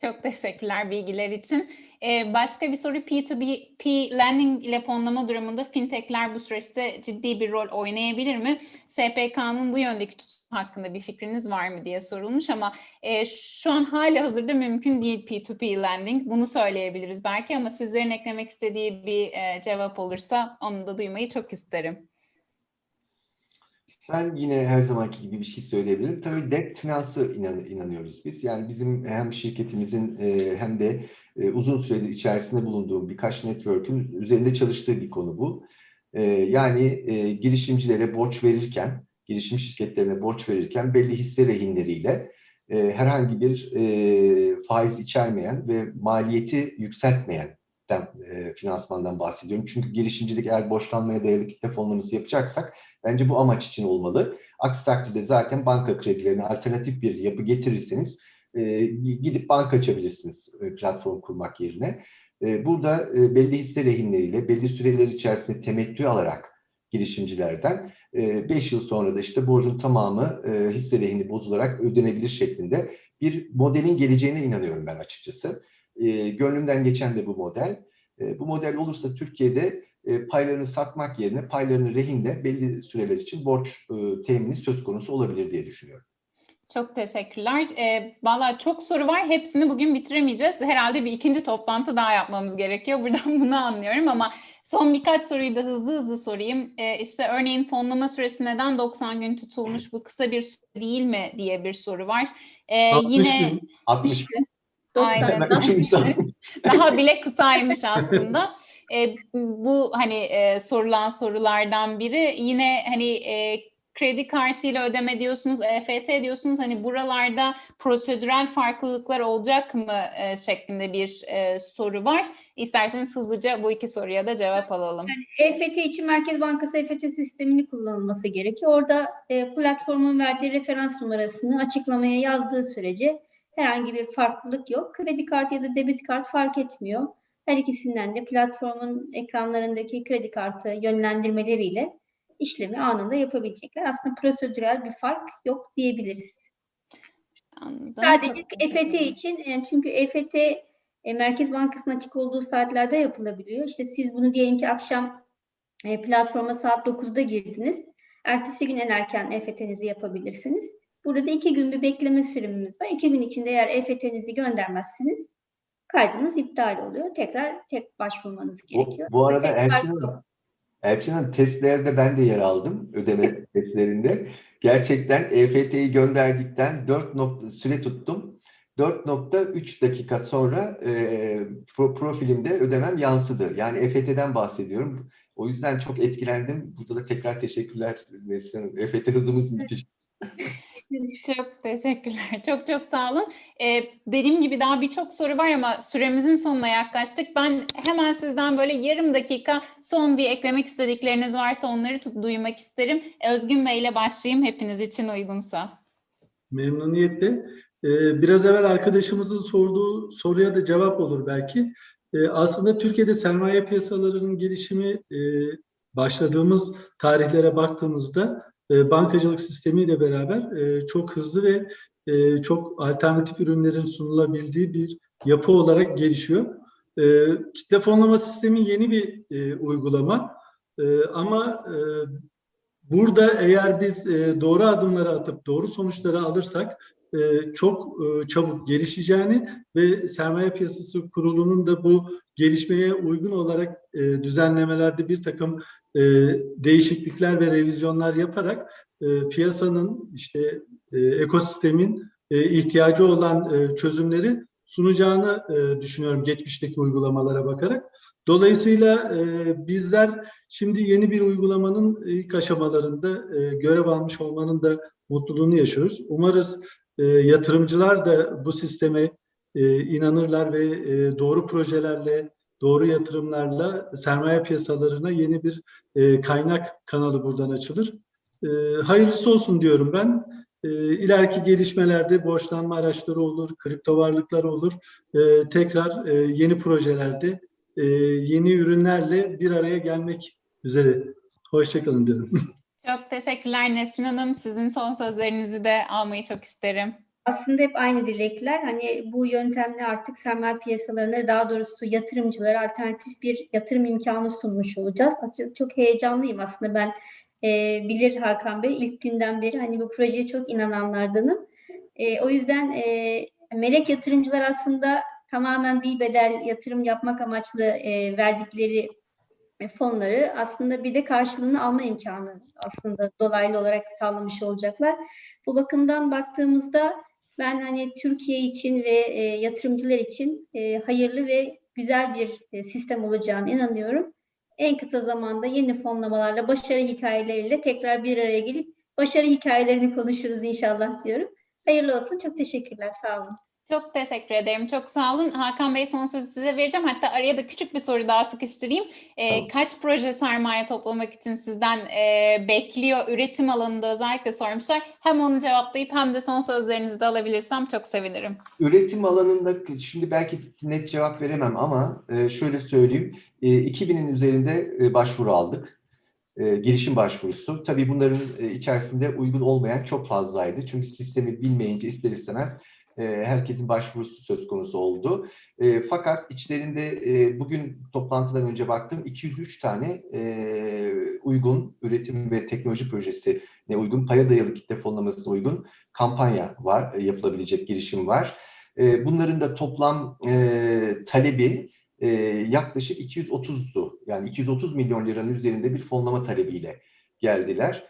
Çok teşekkürler bilgiler için. Ee, başka bir soru P2P lending ile fonlama durumunda fintechler bu süreçte ciddi bir rol oynayabilir mi? SPK'nın bu yöndeki tutumu hakkında bir fikriniz var mı diye sorulmuş ama e, şu an hali hazırda mümkün değil P2P lending. Bunu söyleyebiliriz belki ama sizlerin eklemek istediği bir e, cevap olursa onu da duymayı çok isterim. Ben yine her zamanki gibi bir şey söyleyebilirim. Tabii debt finansı inan, inanıyoruz biz. Yani bizim hem şirketimizin e, hem de e, uzun süredir içerisinde bulunduğum birkaç network'ün üzerinde çalıştığı bir konu bu. E, yani e, girişimcilere borç verirken, girişim şirketlerine borç verirken belli hisse rehinleriyle e, herhangi bir e, faiz içermeyen ve maliyeti yükseltmeyen e, finansmandan bahsediyorum. Çünkü girişimcilik eğer borçlanmaya dayalı kitle fonlaması yapacaksak bence bu amaç için olmalı. Aksi takdirde zaten banka kredilerine alternatif bir yapı getirirseniz e, gidip banka açabilirsiniz e, platform kurmak yerine. E, burada e, belli hisse rehinleriyle belli süreler içerisinde temettü alarak girişimcilerden 5 yıl sonra da işte borcun tamamı e, hisse rehini bozularak ödenebilir şeklinde bir modelin geleceğine inanıyorum ben açıkçası. E, gönlümden geçen de bu model. E, bu model olursa Türkiye'de e, paylarını satmak yerine paylarını rehinle belli süreler için borç e, temini söz konusu olabilir diye düşünüyorum. Çok teşekkürler. E, Valla çok soru var. Hepsini bugün bitiremeyeceğiz. Herhalde bir ikinci toplantı daha yapmamız gerekiyor. Buradan bunu anlıyorum ama son birkaç soruyu da hızlı hızlı sorayım. E, işte örneğin fonlama süresi neden 90 gün tutulmuş? Bu kısa bir süre değil mi diye bir soru var. E, 60 yine gün. 60 Aynen. Ben üçüncü daha bile kısaymış aslında. E, bu hani e, sorulan sorulardan biri. Yine hani e, kredi kartıyla ödeme diyorsunuz, EFT diyorsunuz. Hani buralarda prosedürel farklılıklar olacak mı e, şeklinde bir e, soru var. İsterseniz hızlıca bu iki soruya da cevap alalım. EFT için Merkez Bankası EFT sistemini kullanılması gerekiyor. Orada e, platformun verdiği referans numarasını açıklamaya yazdığı sürece herhangi bir farklılık yok. Kredi kartı ya da debit kart fark etmiyor. Her ikisinden de platformun ekranlarındaki kredi kartı yönlendirmeleriyle işlemi anında yapabilecekler. Aslında prosedürel bir fark yok diyebiliriz. Anladım. Sadece EFT için yani çünkü EFT e, Merkez Bankası'nın açık olduğu saatlerde yapılabiliyor. İşte siz bunu diyelim ki akşam e, platforma saat 9'da girdiniz. Ertesi gün en erken EFT'nizi yapabilirsiniz. Burada da iki gün bir bekleme sürümümüz var. İki gün içinde eğer EFT'nizi göndermezseniz kaydınız iptal oluyor. Tekrar tek başvurmanız Bu, gerekiyor. bu arada Tek Elçin Hanım, testlerde ben de yer aldım ödeme testlerinde. Gerçekten EFT'yi gönderdikten 4 nokta süre tuttum. 4.3 dakika sonra e, pro- profilimde ödemem yansıdı. Yani EFT'den bahsediyorum. O yüzden çok etkilendim. Burada da tekrar teşekkürler Nesrin Hanım. EFT hızımız müthiş. Çok teşekkürler. Çok çok sağ olun. Ee, dediğim gibi daha birçok soru var ama süremizin sonuna yaklaştık. Ben hemen sizden böyle yarım dakika son bir eklemek istedikleriniz varsa onları tut- duymak isterim. Özgün Bey ile başlayayım hepiniz için uygunsa. Memnuniyetle. Ee, Biraz evvel arkadaşımızın sorduğu soruya da cevap olur belki. Ee, Aslında Türkiye'de sermaye piyasalarının gelişimi e, başladığımız tarihlere baktığımızda e, bankacılık sistemiyle beraber e, çok hızlı ve e, çok alternatif ürünlerin sunulabildiği bir yapı olarak gelişiyor. E, Kitle fonlama sistemi yeni bir e, uygulama E, ama Burada eğer biz doğru adımları atıp doğru sonuçları alırsak çok çabuk gelişeceğini ve sermaye piyasası kurulunun da bu gelişmeye uygun olarak düzenlemelerde bir takım e, değişiklikler ve revizyonlar yaparak e, piyasanın işte e, ekosistemin e, ihtiyacı olan e, çözümleri sunacağını e, düşünüyorum geçmişteki uygulamalara bakarak. Dolayısıyla e, bizler Şimdi yeni bir uygulamanın ilk aşamalarında e, görev almış olmanın da mutluluğunu yaşıyoruz. Umarız e, yatırımcılar da bu sisteme e, inanırlar ve e, doğru projelerle, doğru yatırımlarla sermaye piyasalarına yeni bir e, kaynak kanalı buradan açılır. E, hayırlısı olsun diyorum ben. E, ileriki gelişmelerde borçlanma araçları olur, kripto varlıklar olur. E, tekrar e, yeni projelerde e, yeni ürünlerle bir araya gelmek üzere. Hoşçakalın diyorum. Çok teşekkürler Nesrin Hanım. Sizin son sözlerinizi de almayı çok isterim. Aslında hep aynı dilekler. Hani bu yöntemle artık sermaye piyasalarına daha doğrusu yatırımcılara alternatif bir yatırım imkanı sunmuş olacağız. Açıkçası çok heyecanlıyım aslında ben e, bilir Hakan Bey ilk günden beri hani bu projeye çok inananlardanım. E, o yüzden e, melek yatırımcılar aslında tamamen bir bedel yatırım yapmak amaçlı e, verdikleri e, fonları aslında bir de karşılığını alma imkanı aslında dolaylı olarak sağlamış olacaklar. Bu bakımdan baktığımızda ben hani Türkiye için ve e, yatırımcılar için e, hayırlı ve güzel bir e, sistem olacağına inanıyorum. En kısa zamanda yeni fonlamalarla, başarı hikayeleriyle tekrar bir araya gelip başarı hikayelerini konuşuruz inşallah diyorum. Hayırlı olsun. Çok teşekkürler. Sağ olun. Çok teşekkür ederim. Çok sağ olun. Hakan Bey son sözü size vereceğim. Hatta araya da küçük bir soru daha sıkıştırayım. Tamam. Kaç proje sermaye toplamak için sizden e, bekliyor? Üretim alanında özellikle sormuşlar. Hem onu cevaplayıp hem de son sözlerinizi de alabilirsem çok sevinirim. Üretim alanında şimdi belki net cevap veremem ama e, şöyle söyleyeyim. E, 2000'in üzerinde e, başvuru aldık. E, girişim başvurusu. Tabii bunların e, içerisinde uygun olmayan çok fazlaydı. Çünkü sistemi bilmeyince ister istemez e, herkesin başvurusu söz konusu oldu. E, fakat içlerinde e, bugün toplantıdan önce baktım 203 tane uygun üretim ve teknoloji projesi ne uygun, paya dayalı kitle fonlamasına uygun kampanya var, yapılabilecek girişim var. Bunların da toplam talebi e, yaklaşık 230'du. Yani 230 milyon liranın üzerinde bir fonlama talebiyle geldiler.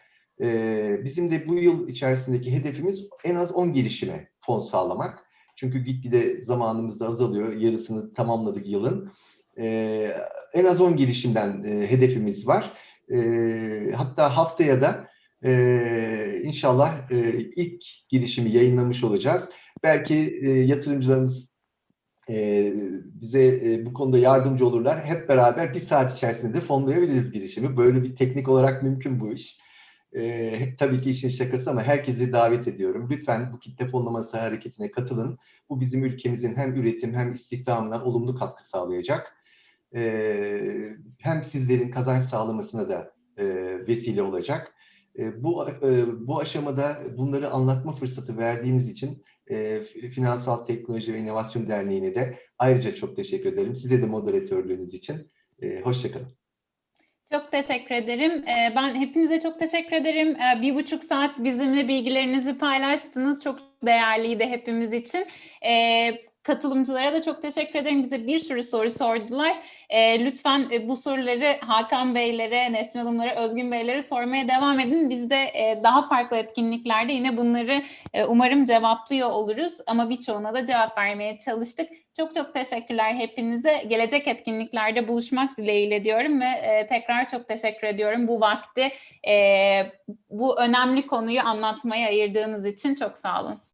Bizim de bu yıl içerisindeki hedefimiz en az 10 girişime fon sağlamak. Çünkü gitgide zamanımız da azalıyor. Yarısını tamamladık yılın. E, en az 10 girişimden e, hedefimiz var. E, hatta haftaya da e, inşallah e, ilk girişimi yayınlamış olacağız. Belki e, yatırımcılarımız e, bize e, bu konuda yardımcı olurlar. Hep beraber bir saat içerisinde de fonlayabiliriz girişimi. Böyle bir teknik olarak mümkün bu iş. E, tabii ki işin şakası ama herkesi davet ediyorum. Lütfen bu kitle fonlaması hareketine katılın. Bu bizim ülkemizin hem üretim hem istihdamına olumlu katkı sağlayacak. E, hem sizlerin kazanç sağlamasına da e, vesile olacak. E, bu e, bu aşamada bunları anlatma fırsatı verdiğiniz için e, Finansal Teknoloji ve İnovasyon Derneği'ne de ayrıca çok teşekkür ederim. Size de moderatörlüğünüz için. E, Hoşçakalın. Çok teşekkür ederim. Ee, Ben hepinize çok teşekkür ederim. Ee, Bir buçuk saat bizimle bilgilerinizi paylaştınız. Çok değerliydi hepimiz için. Ee, katılımcılara da çok teşekkür ederim. Bize bir sürü soru sordular. Lütfen e, bu soruları Hakan Beylere, Nesrin Hanımlara, Özgün Beylere sormaya devam edin. Biz de e, daha farklı etkinliklerde yine bunları e, umarım cevaplıyor oluruz. Ama birçoğuna da cevap vermeye çalıştık. Çok çok teşekkürler hepinize. Gelecek etkinliklerde buluşmak dileğiyle diyorum ve e, tekrar çok teşekkür ediyorum bu vakti e, bu önemli konuyu anlatmaya ayırdığınız için çok sağ olun.